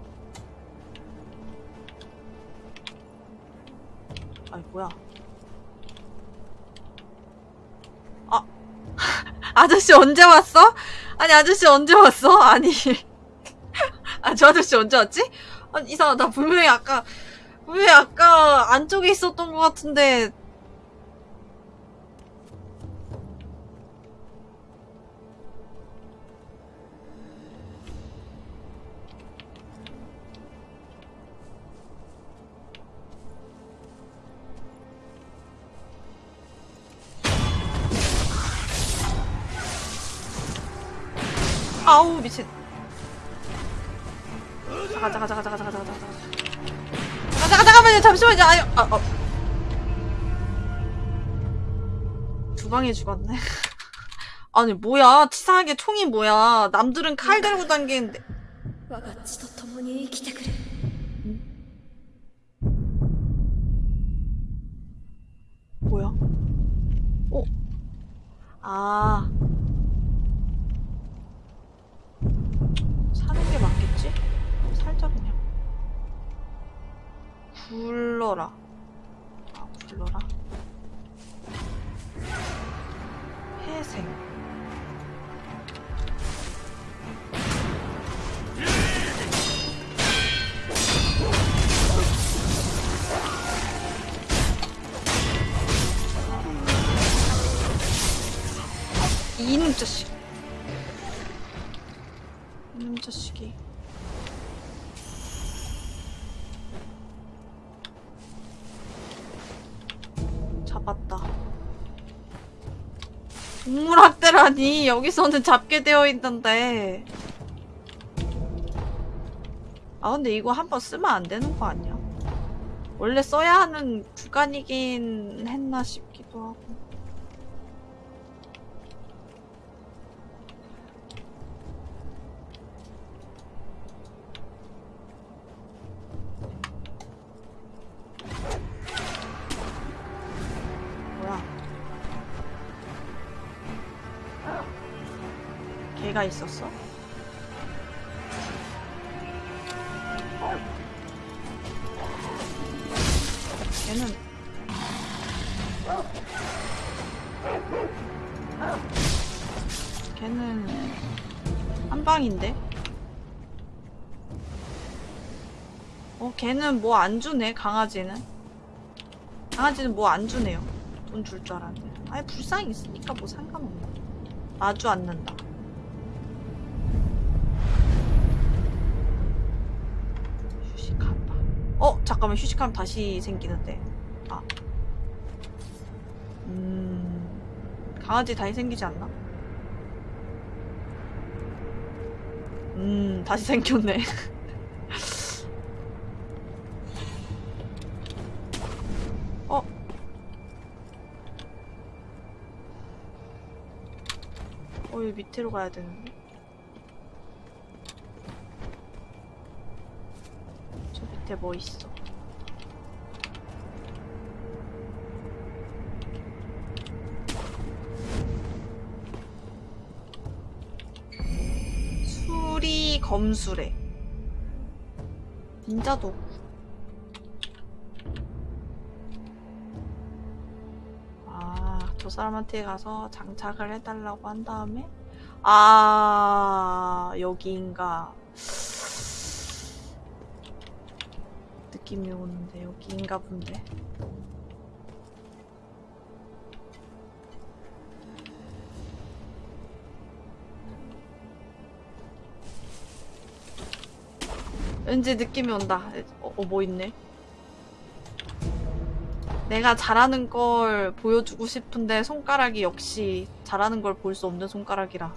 아이, 뭐야. 아. [laughs] 아저씨 언제 왔어? 아니, 아저씨 언제 왔어? 아니. [laughs] 아, 저 아저씨 언제 왔지? 아니, 이상하다. 분명히 아까, 분명히 아까 안쪽에 있었던 것 같은데. 잠시만요 잠시만요. 아유 아, 아. 두 방에 죽었네. [laughs] 아니 뭐야? 치사하게 총이 뭐야? 남들은 칼 들고 당기는데. 뭐야? 어? 아. 사는 게 맞겠지? 살짝 그냥. 굴러라. 아, 굴러라. 회생. 이놈 자식. 이놈 자식이. 잡았다. 동물학대라니 여기서는 잡게 되어 있는데. 아 근데 이거 한번 쓰면 안 되는 거 아니야? 원래 써야 하는 구간이긴 했나 싶기도 하고. 걔가 있었어? 걔는 걔는 한 방인데? 어, 걔는 뭐 안 주네, 강아지는. 강아지는 뭐 안 주네요. 돈 줄 줄 알았는데. 아니, 불쌍히 있으니까 뭐 상관없나. 마주 앉는다. 어 잠깐만 휴식하면 다시 생기는데 아 음... 강아지 다시 생기지 않나? 음 다시 생겼네 [laughs] 어? 어, 여기 밑으로 가야 되는데. 저 밑에 뭐 있어? 수리 검수래. 닌자 도구. 아, 저 사람한테 가서 장착을 해달라고 한 다음에 아 여기인가 느낌이 오는데 여기인가 본데. 왠지 느낌이 온다. 어, 어, 뭐 있네? 내가 잘하는 걸 보여주고 싶은데 손가락이 역시 잘하는 걸 볼 수 없는 손가락이라.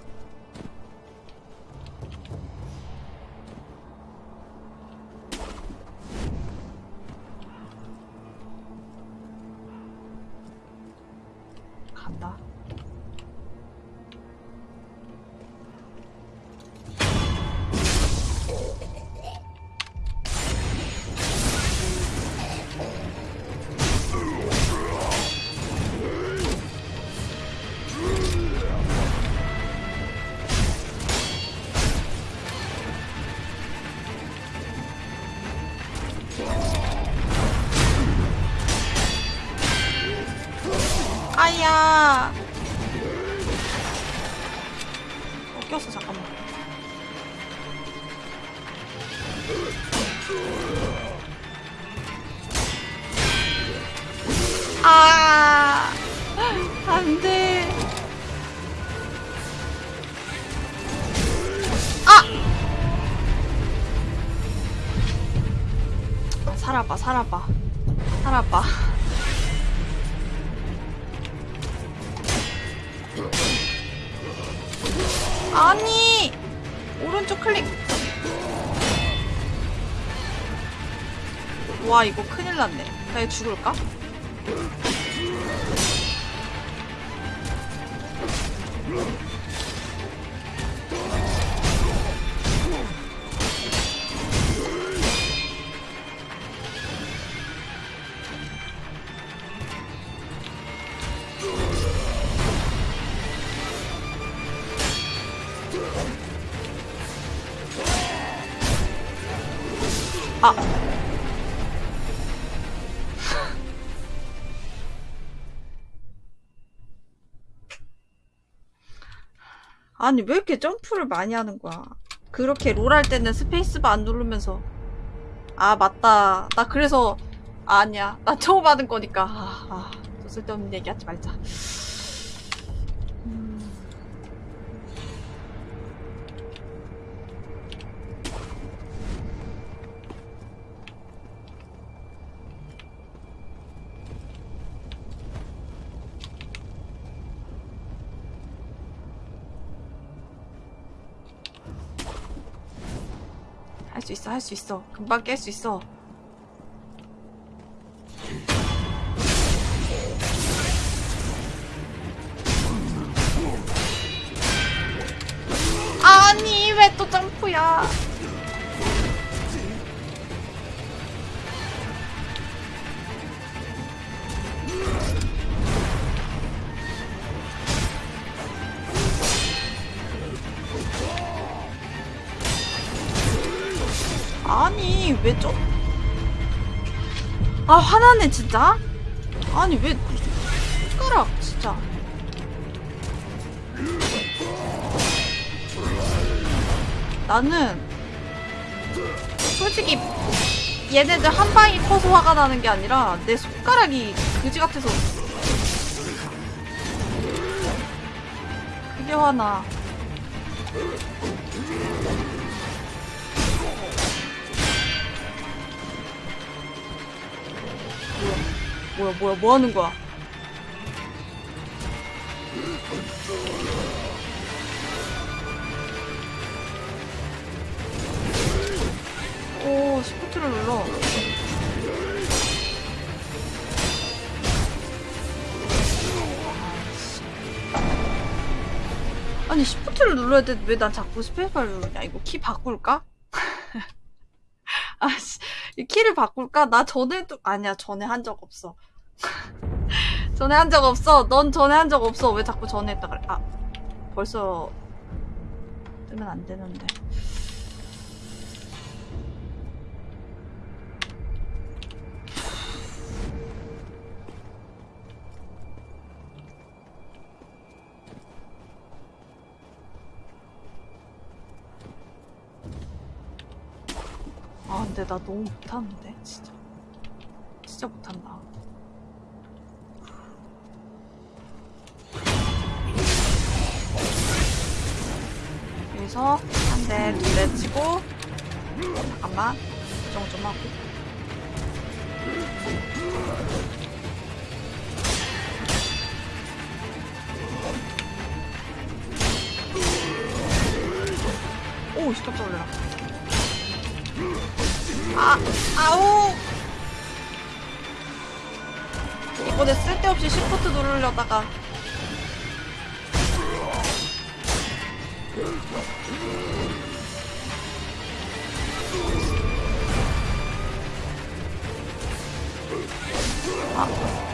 와, 이거 큰일 났네. 나 이거 죽을까? 아니 왜 이렇게 점프를 많이 하는 거야? 그렇게 롤 할 때는 스페이스바 안 누르면서. 아 맞다. 나 그래서 아, 아니야. 나 처음 하는 거니까. 아, 아, 또 쓸데없는 얘기 하지 말자 수 있어 할 수 있어. 금방 깰 수 있어 아 화나네 진짜. 아니 왜 손가락 진짜. 나는 솔직히 얘네들 한 방이 커서 화가 나는 게 아니라 내 손가락이 그지 같아서 그게 화나. 뭐야 뭐야 뭐 하는 거야? 오 시프트를 눌러. 아니 시프트를 눌러야 돼 왜 난 자꾸 스페이스바를 누르냐 이거 키 바꿀까? [laughs] 아씨 이 키를 바꿀까? 나 전에도 아니야 전에 한 적 없어 전에 한 적 없어. 넌 전에 한 적 없어. 왜 자꾸 전에 했다 그래? 아 벌써 뜨면 안 되는데. 아 근데 나 너무 못하는데 진짜. 진짜 못한다 여기서 한 대, 두 대 치고 잠깐만 조정 좀 하고 오, 씨, 깜짝 놀라. 아, 아우! 이번에 쓸데없이 시프트 누르려다가 아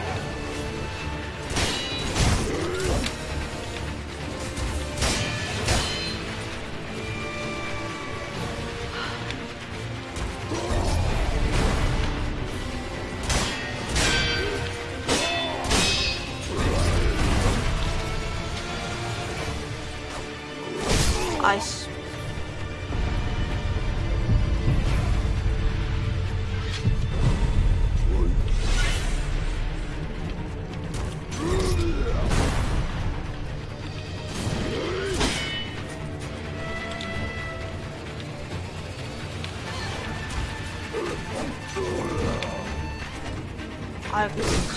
아,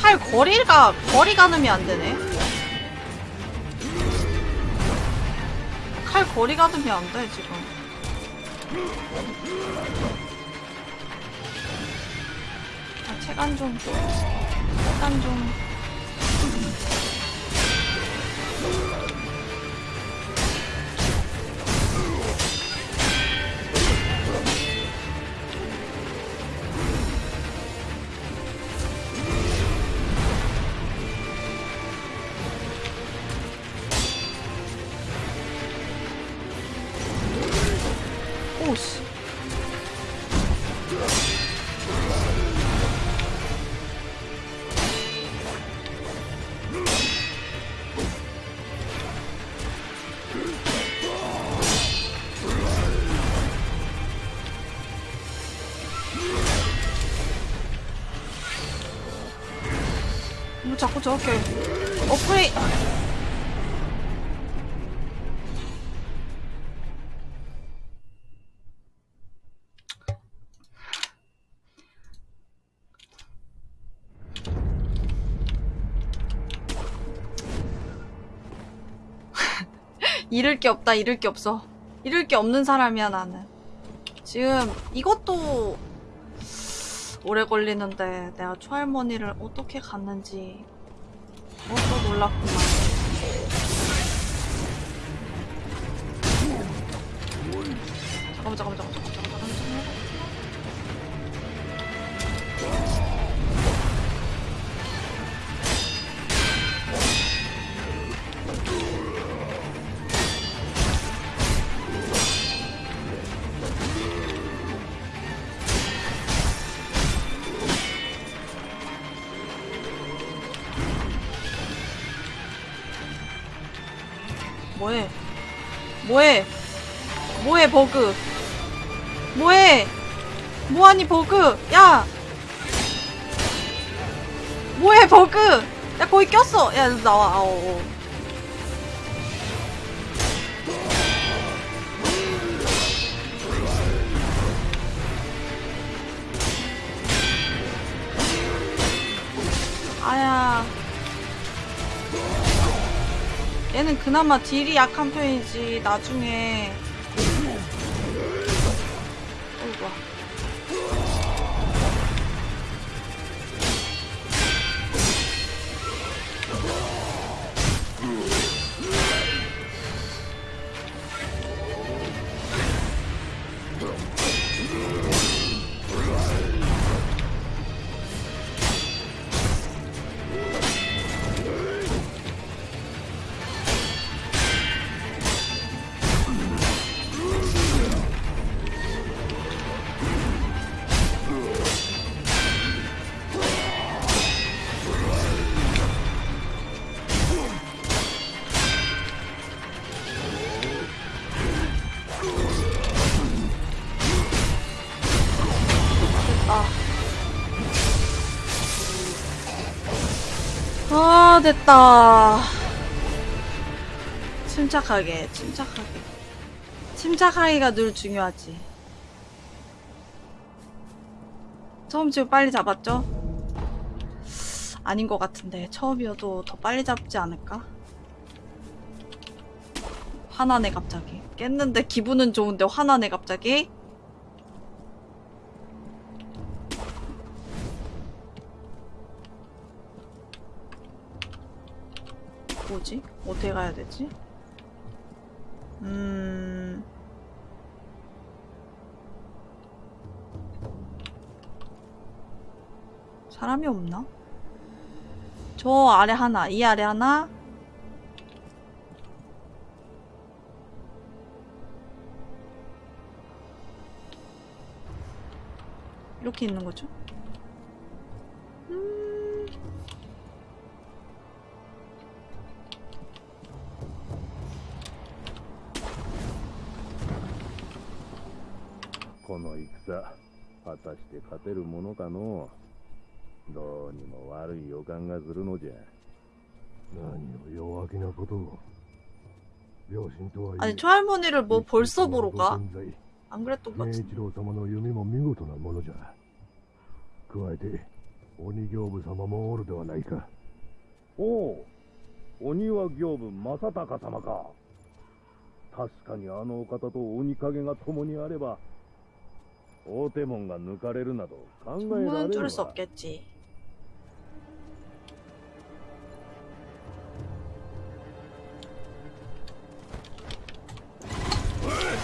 칼 거리가, 거리 가늠이 안 되네. 칼 거리 가늠이 안 돼, 지금. 아, 체간 좀. 체간 좀. 저렇게 어플이 [laughs] 잃을 게 없다, 잃을 게 없어. 잃을 게 없는 사람이야, 나는. 지금 이것도 오래 걸리는데 내가 초할머니를 어떻게 갔는지 그것도 놀랐구만. 잠깐만, 잠깐만, 잠깐만, 잠깐만, 잠깐만, 뭐해? 뭐해 버그? 뭐해? 뭐하니 버그? 야! 뭐해 버그? 야 거기 꼈어. 야 나와. 아오. 어. 아야. 얘는 그나마 딜이 약한 편이지, 나중에. 됐다. 침착하게, 침착하게. 침착하기가 늘 중요하지. 처음 지금 빨리 잡았죠? 아닌 것 같은데 처음이어도 더 빨리 잡지 않을까? 화나네 갑자기 깼는데 기분은 좋은데 화나네 갑자기 뭐지? 어떻게 가야 되지? 음... 사람이 없나? 저 아래 하나, 이 아래 하나. 이렇게 있는 거죠? 음... この戦果たして勝てるものかのうどうにも悪い予感がするのじゃ何を弱気なことを両親とはいえ 아니 초할머니를 뭐 벌써 보러 가? ご健在 안 그랬던 것 慶 같은데 一郎様の弓も見事なものじゃ加えて鬼行部様もおるではないかおお鬼は行部正隆様か確かにあのお方と鬼影が共にあれば 大手門が抜かれるなど考えら 주문은 れる 줄일 수 わ 없겠지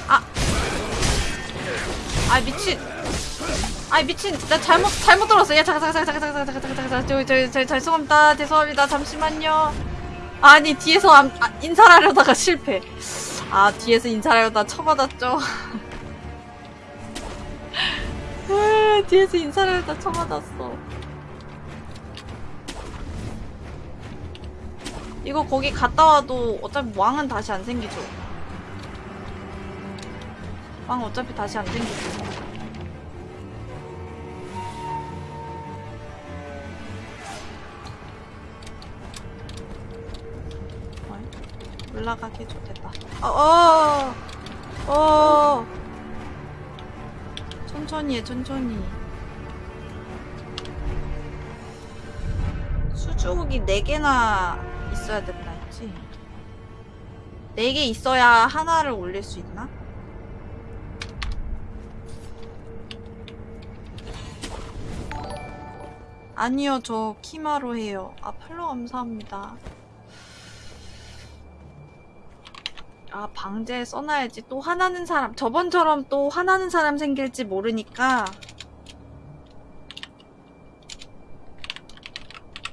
아! 아 미친 아 미친 나 잘못 잘못 들었어 야 잠깐 잠깐 잠깐 잠깐 잠깐 잠깐 잠깐 저기 저기 저기 죄송합니다 죄송합니다 잠시만요 아니 뒤에서 안, 아, 인사를 하려다가 실패 아 뒤에서 인사를 하려다 쳐맞았죠 [laughs] 뒤에서 인사를 하려다 쳐맞았어. 이거 거기 갔다 와도 어차피 왕은 다시 안 생기죠. 왕 어차피 다시 안 생기죠. 어이? 올라가기 좋겠다. 어, 어, 어. 천천히 해 천천히 수주옥이 4개나 있어야 된다 했지. 4개 있어야 하나를 올릴 수 있나? 아니요 저 키마로 해요. 아 팔로 감사합니다. 아 방제 써놔야지. 또 화나는 사람 저번처럼 또 화나는 사람 생길지 모르니까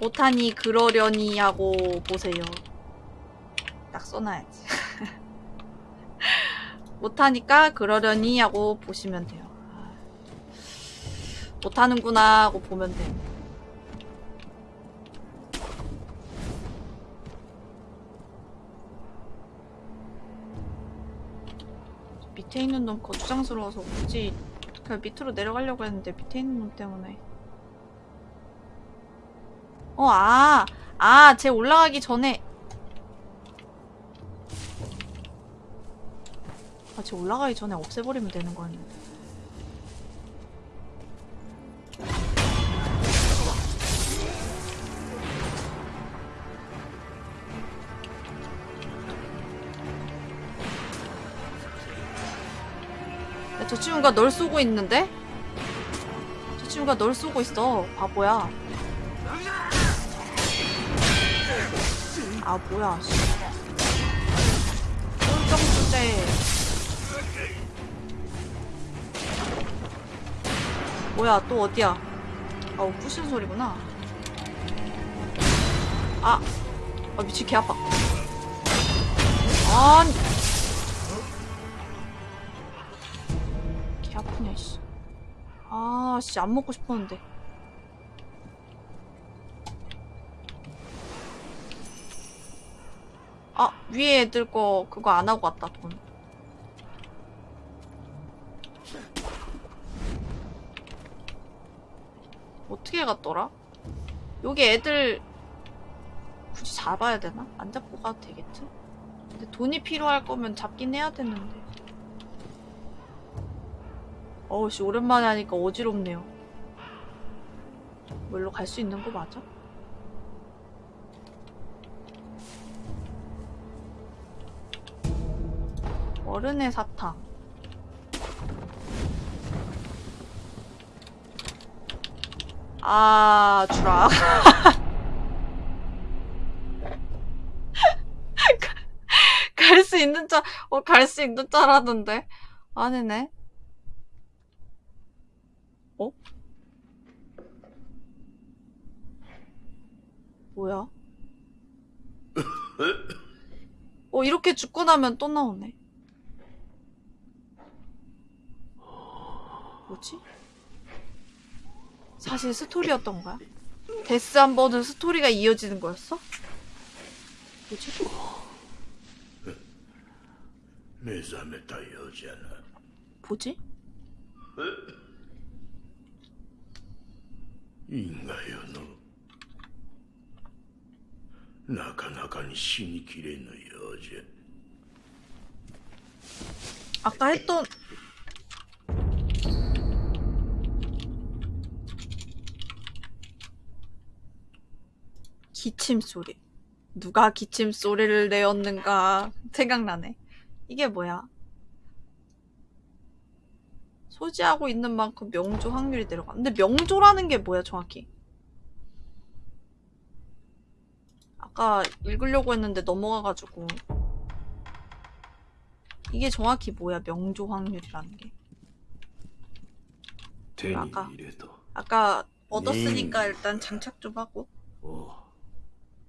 못하니 그러려니 하고 보세요. 딱 써놔야지. [laughs] 못하니까 그러려니 하고 보시면 돼요. 아, 못하는구나 하고 보면 돼요. 밑에 있는 놈 거추장스러워서 굳이 그냥 밑으로 내려가려고 했는데 밑에 있는 놈 때문에 어, 아. 아, 쟤 올라가기 전에. 아, 쟤 올라가기 전에 없애버리면 되는 거 아니야? 저 친구가 널 쏘고 있는데? 저 친구가 널 쏘고 있어. 바보야. 아, 뭐야, 씨. 꼴정 주제. 뭐야, 또 어디야? 아우, 부신 소리구나. 아, 아, 미친, 개 아파. 아니. 개 아프냐, 씨. 아, 씨, 안 먹고 싶었는데. 아, 위에 애들 거 그거 안 하고 왔다, 돈. 어떻게 갔더라? 여기 애들 굳이 잡아야 되나? 안 잡고 가도 되겠지? 근데 돈이 필요할 거면 잡긴 해야 되는데. 어우씨, 오랜만에 하니까 어지럽네요. 뭐 일로 갈 수 있는 거 맞아? 어른의 사탕. 아, 주라. [laughs] 갈 수 있는 줄, 어, 갈 수 있는 줄 알았는데. 아니네. 어? 뭐야? [laughs] 어, 이렇게 죽고 나면 또 나오네. 뭐지? 사실 스토리였던 거야? 데스 한 번은 스토리가 이어지는 거였어? 뭐지? 내잠에다 여자는 뭐지? 인가요 너 나가나가 신이 길에 너 여자 아까 했던 기침 소리. 누가 기침 소리를 내었는가 생각나네. 이게 뭐야? 소지하고 있는 만큼 명조 확률이 내려가. 근데 명조라는 게 뭐야 정확히? 아까 읽으려고 했는데 넘어가가지고 이게 정확히 뭐야 명조 확률이라는 게 아까 아까 얻었으니까 일단 장착 좀 하고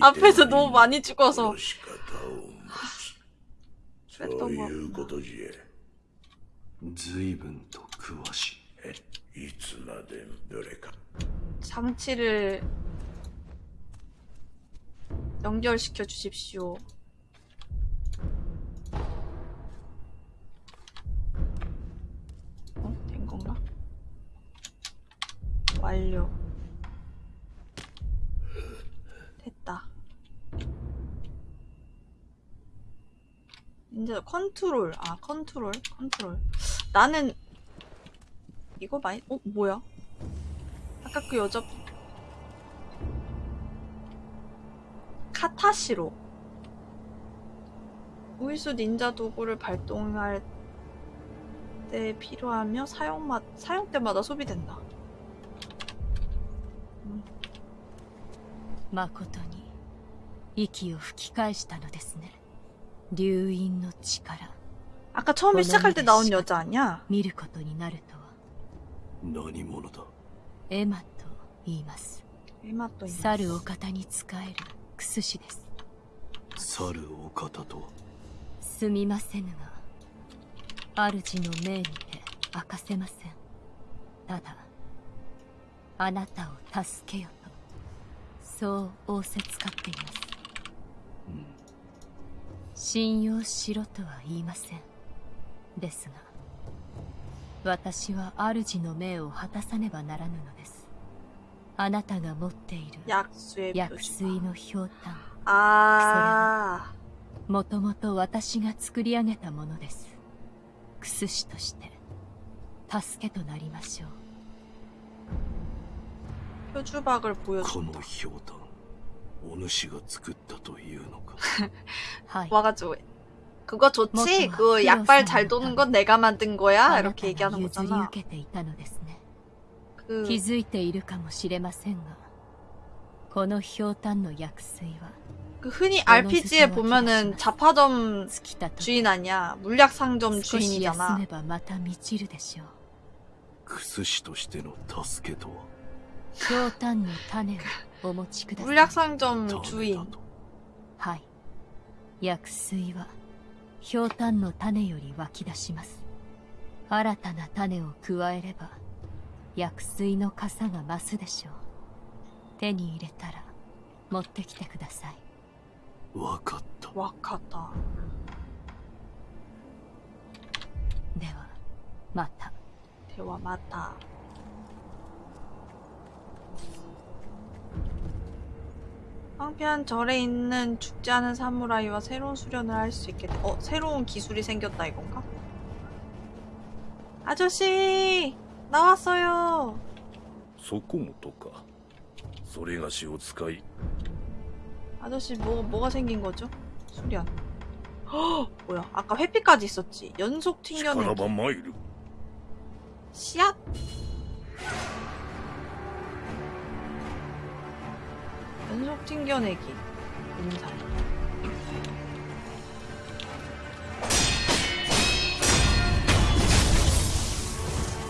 앞에서 너무 많이 죽어서 の仕方を持つそ 그랬던 う 거 いうことじゃ随分と詳しいいつまでもどれか 장치를 연결시켜 주십시오. 어? 된 건가? 완료. 이제 컨트롤. 아, 컨트롤. 컨트롤. 나는 이거 많이 어, 뭐야? 아까 그 여자 카타시로 우이수 닌자 도구를 발동할 때 필요하며 사용마, 사용 때마다 소비된다. 誠に息を吹き返したのですね 流因の力 아까 처음에 시작할 때 나온 여자 아니야? 見ることになるとは何者だエマと言います 에마 또 去るお方に仕えるクス氏です去るお方とはすみませぬが主の命にて明かせませんただあなたを助けよとそう仰せつかっています 信用しろとは言いません。ですが私は主の命を果たさねばならぬのです。あなたが持っている薬水のひょうたんああもともと私が作り上げたものです。薬師として助けとなりましょう。このひょうたんお主が作ったというのか[laughs] はい 와가지고 그거 좋지? 뭐, 그 약발 필요하지 잘 도는 건 내가 만든 거야? あな 이렇게 た 얘기하는 が譲り 거잖아. 受けていたのですね 그 気づいているかもしれませんがこのひょうたんの薬水は 그 흔히 RPG에 보면은 자파점 尽きたと 주인 아니야. 물약 상점 少し休 주인이잖아. めばまた満ちるでしょうクス師としての助けとは 물약 상점 주인. はい薬水はひょうたんの種より湧き出します新たな種を加えれば薬水の傘が増すでしょう手に入れたら持ってきてくださいわかった 와카타. ではまた 대화 맞다. 황폐한 절에 있는 죽지 않은 사무라이와 새로운 수련을 할 수 있게 돼. 어, 새로운 기술이 생겼다 이건가? 아저씨! 나왔어요! そこもとかそれがしを使い 아저씨 뭐, 뭐가 생긴 거죠? 수련. 헉! 뭐야? 아까 회피까지 있었지. 연속 力 튕겨내기. ば参る 씨앗! 단속 튕겨내기. 인사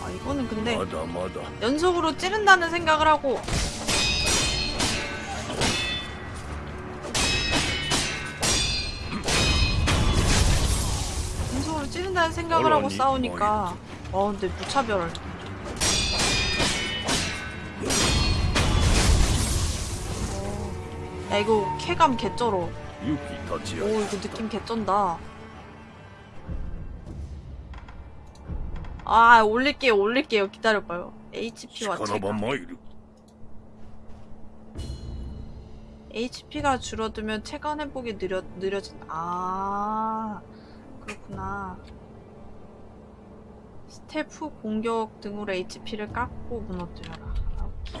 아 이거는 근데 맞아, 맞아. 연속으로 찌른다는 생각을 하고. 연속으로 찌른다는 생각을 하고 싸우니까. 어 근데 무차별 야 이거 쾌감 개쩔어. 오 이거 느낌 개쩐다. 아 올릴게요 올릴게요. 기다려봐요. HP와 체감 HP가. 줄어들면 체감 회복이 느려, 느려진 아 그렇구나. 스태프 공격 등으로 HP를 깎고 무너뜨려라. 오케이.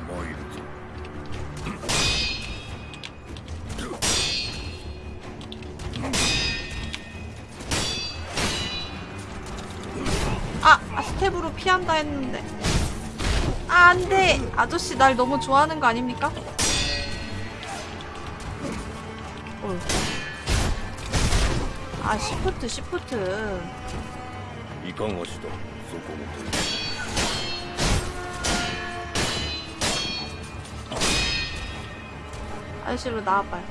피한다 했는데. 아, 안돼. 아저씨 날 너무 좋아하는 거 아닙니까? 아 시프트 시프트. 이강호씨도 아저씨로 나와봐요.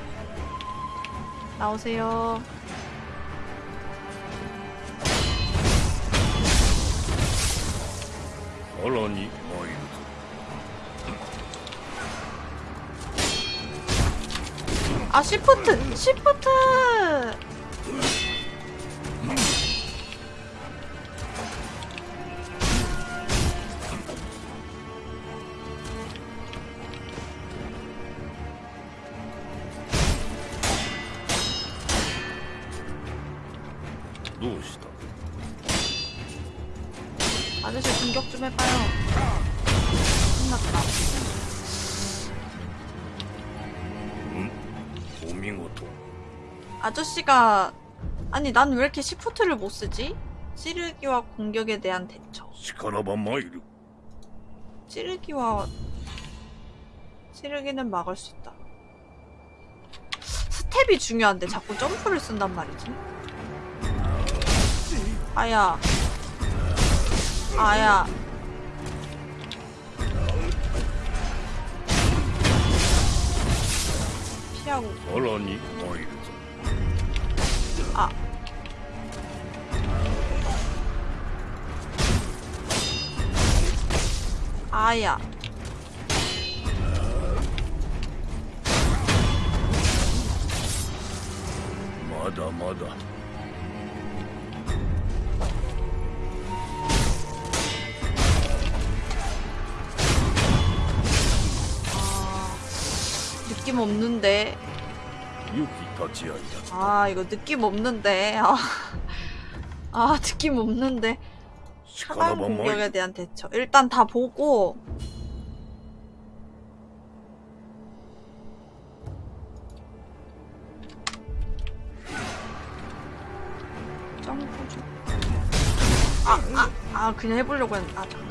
나오세요. に参るぞ 아, 시프트! 시프트! 아저씨가 아니 난 왜 이렇게 시프트를 못 쓰지? 찌르기와 공격에 대한 대처. しからば 参る. 찌르기와 찌르기는 막을 수 있다. 스텝이 중요한데 자꾸 점프를 쓴단 말이지. 아야. 아야. 피하고. 얼라니 마이루. 아. 아야. 맞아, 맞아. 아, 느낌 없는데. 아 이거 느낌 없는데. 아, [laughs] 아 느낌 없는데. 차단 공격에 대한 대처. 일단 다 보고. 점프 아, 아, 아 그냥 해보려고 했는데. 아 잠깐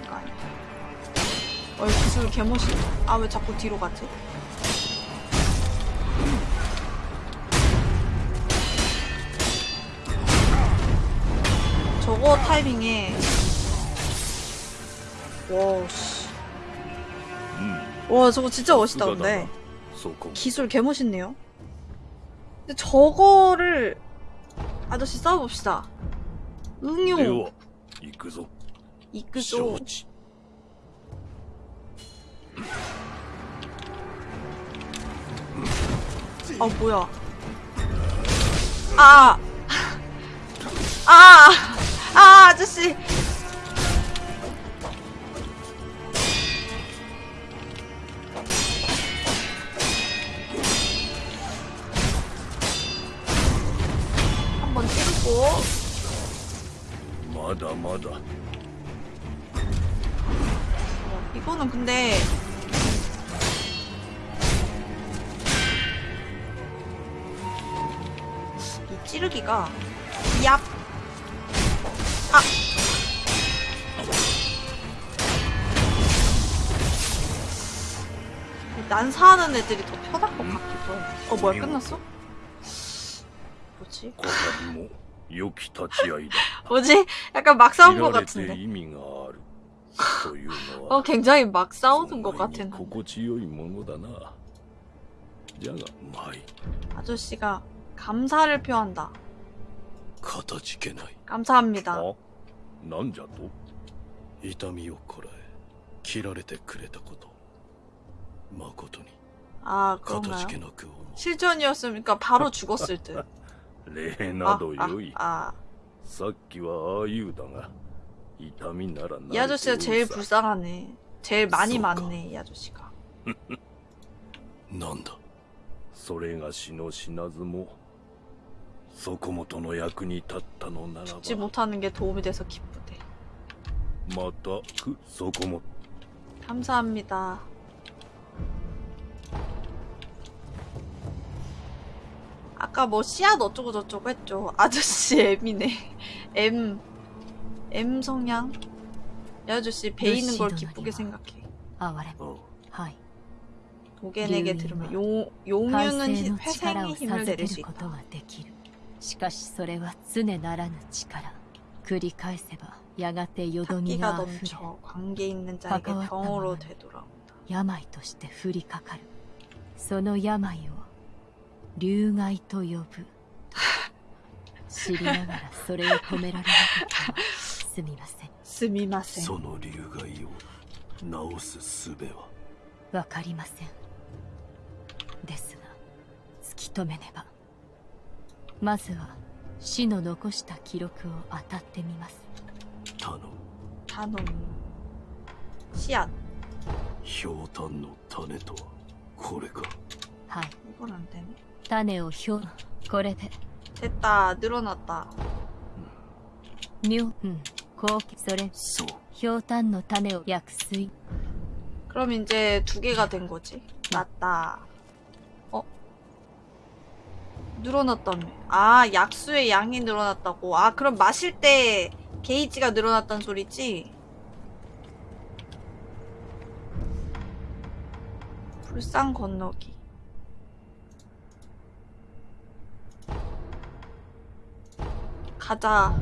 어, 기술 개멋있. 아, 왜 자꾸 뒤로 가지? 저거 타이밍에. 와우, 씨. 와, 저거 진짜 멋있다, 근데. 기술 개멋있네요. 근데 저거를. 아저씨 싸워봅시다. 응용. 이끄소. 이끄소. 어 뭐야? 아아아 아! 아, 아저씨! 한번 찌르고. 맞아 맞아. 어, 이거는 근데 찌르기가 얍 아! 난사하는 애들이 더 편할 것 같기도 해. 어 뭐야 끝났어? 뭐지? [laughs] 뭐지? 약간 막 싸운 것 같은데 [laughs] 어 굉장히 막 싸우는 것 같은데 아저씨가 감사를 표한다. かたじけない 감사합니다. あなんじゃと痛みをこらえ切られてくれたこと誠に 아 かた 그런가요? じけなく思う 실전이었으니까 바로 죽었을 듯. [laughs] 礼な 아, ど 아, よい 아. さっきはああいうだが痛みなら 이 아저씨가 제일 さ 불쌍하네. 제일 많이 쏘까. 맞네, 이 아저씨가. [laughs] なんだそれがしの死なずも 죽지 못하는 게 도움이 돼서 기쁘대. 맞다. 그 소코모. 감사합니다. 아까 뭐 씨앗 어쩌고 저쩌고 했죠. 아저씨 [laughs] M이네. M. M 성향. 아저씨 베이는 걸 기쁘게 생각해. 아, 어. 도겐에게 네 들으면 용, 용융은 회생의 힘을 내릴 수 있다. しかしそれは常ならぬ力繰り返せばやがてよどみがあふれ関わったものに病として降りかかるその病を流害と呼ぶ。知りながらそれを止められなかった。すみません。すみません。その流害を治す術は？わかりません。ですが突き止めねば。まずは死の残した記録を当たってみます頼む 단원. 씨앗. ひょうたんの種とはこれかはい 이건 안 되네. 種をひょうこれで 됐다. 늘어났다. 妙うん後期それそうひょうたんの種を薬水 그럼 이제 두 개가 된 거지. 맞다. 어? 늘어났다며. 아, 약수의 양이 늘어났다고. 아, 그럼 마실 때 게이지가 늘어났단 소리지? 불상 건너기. 가자.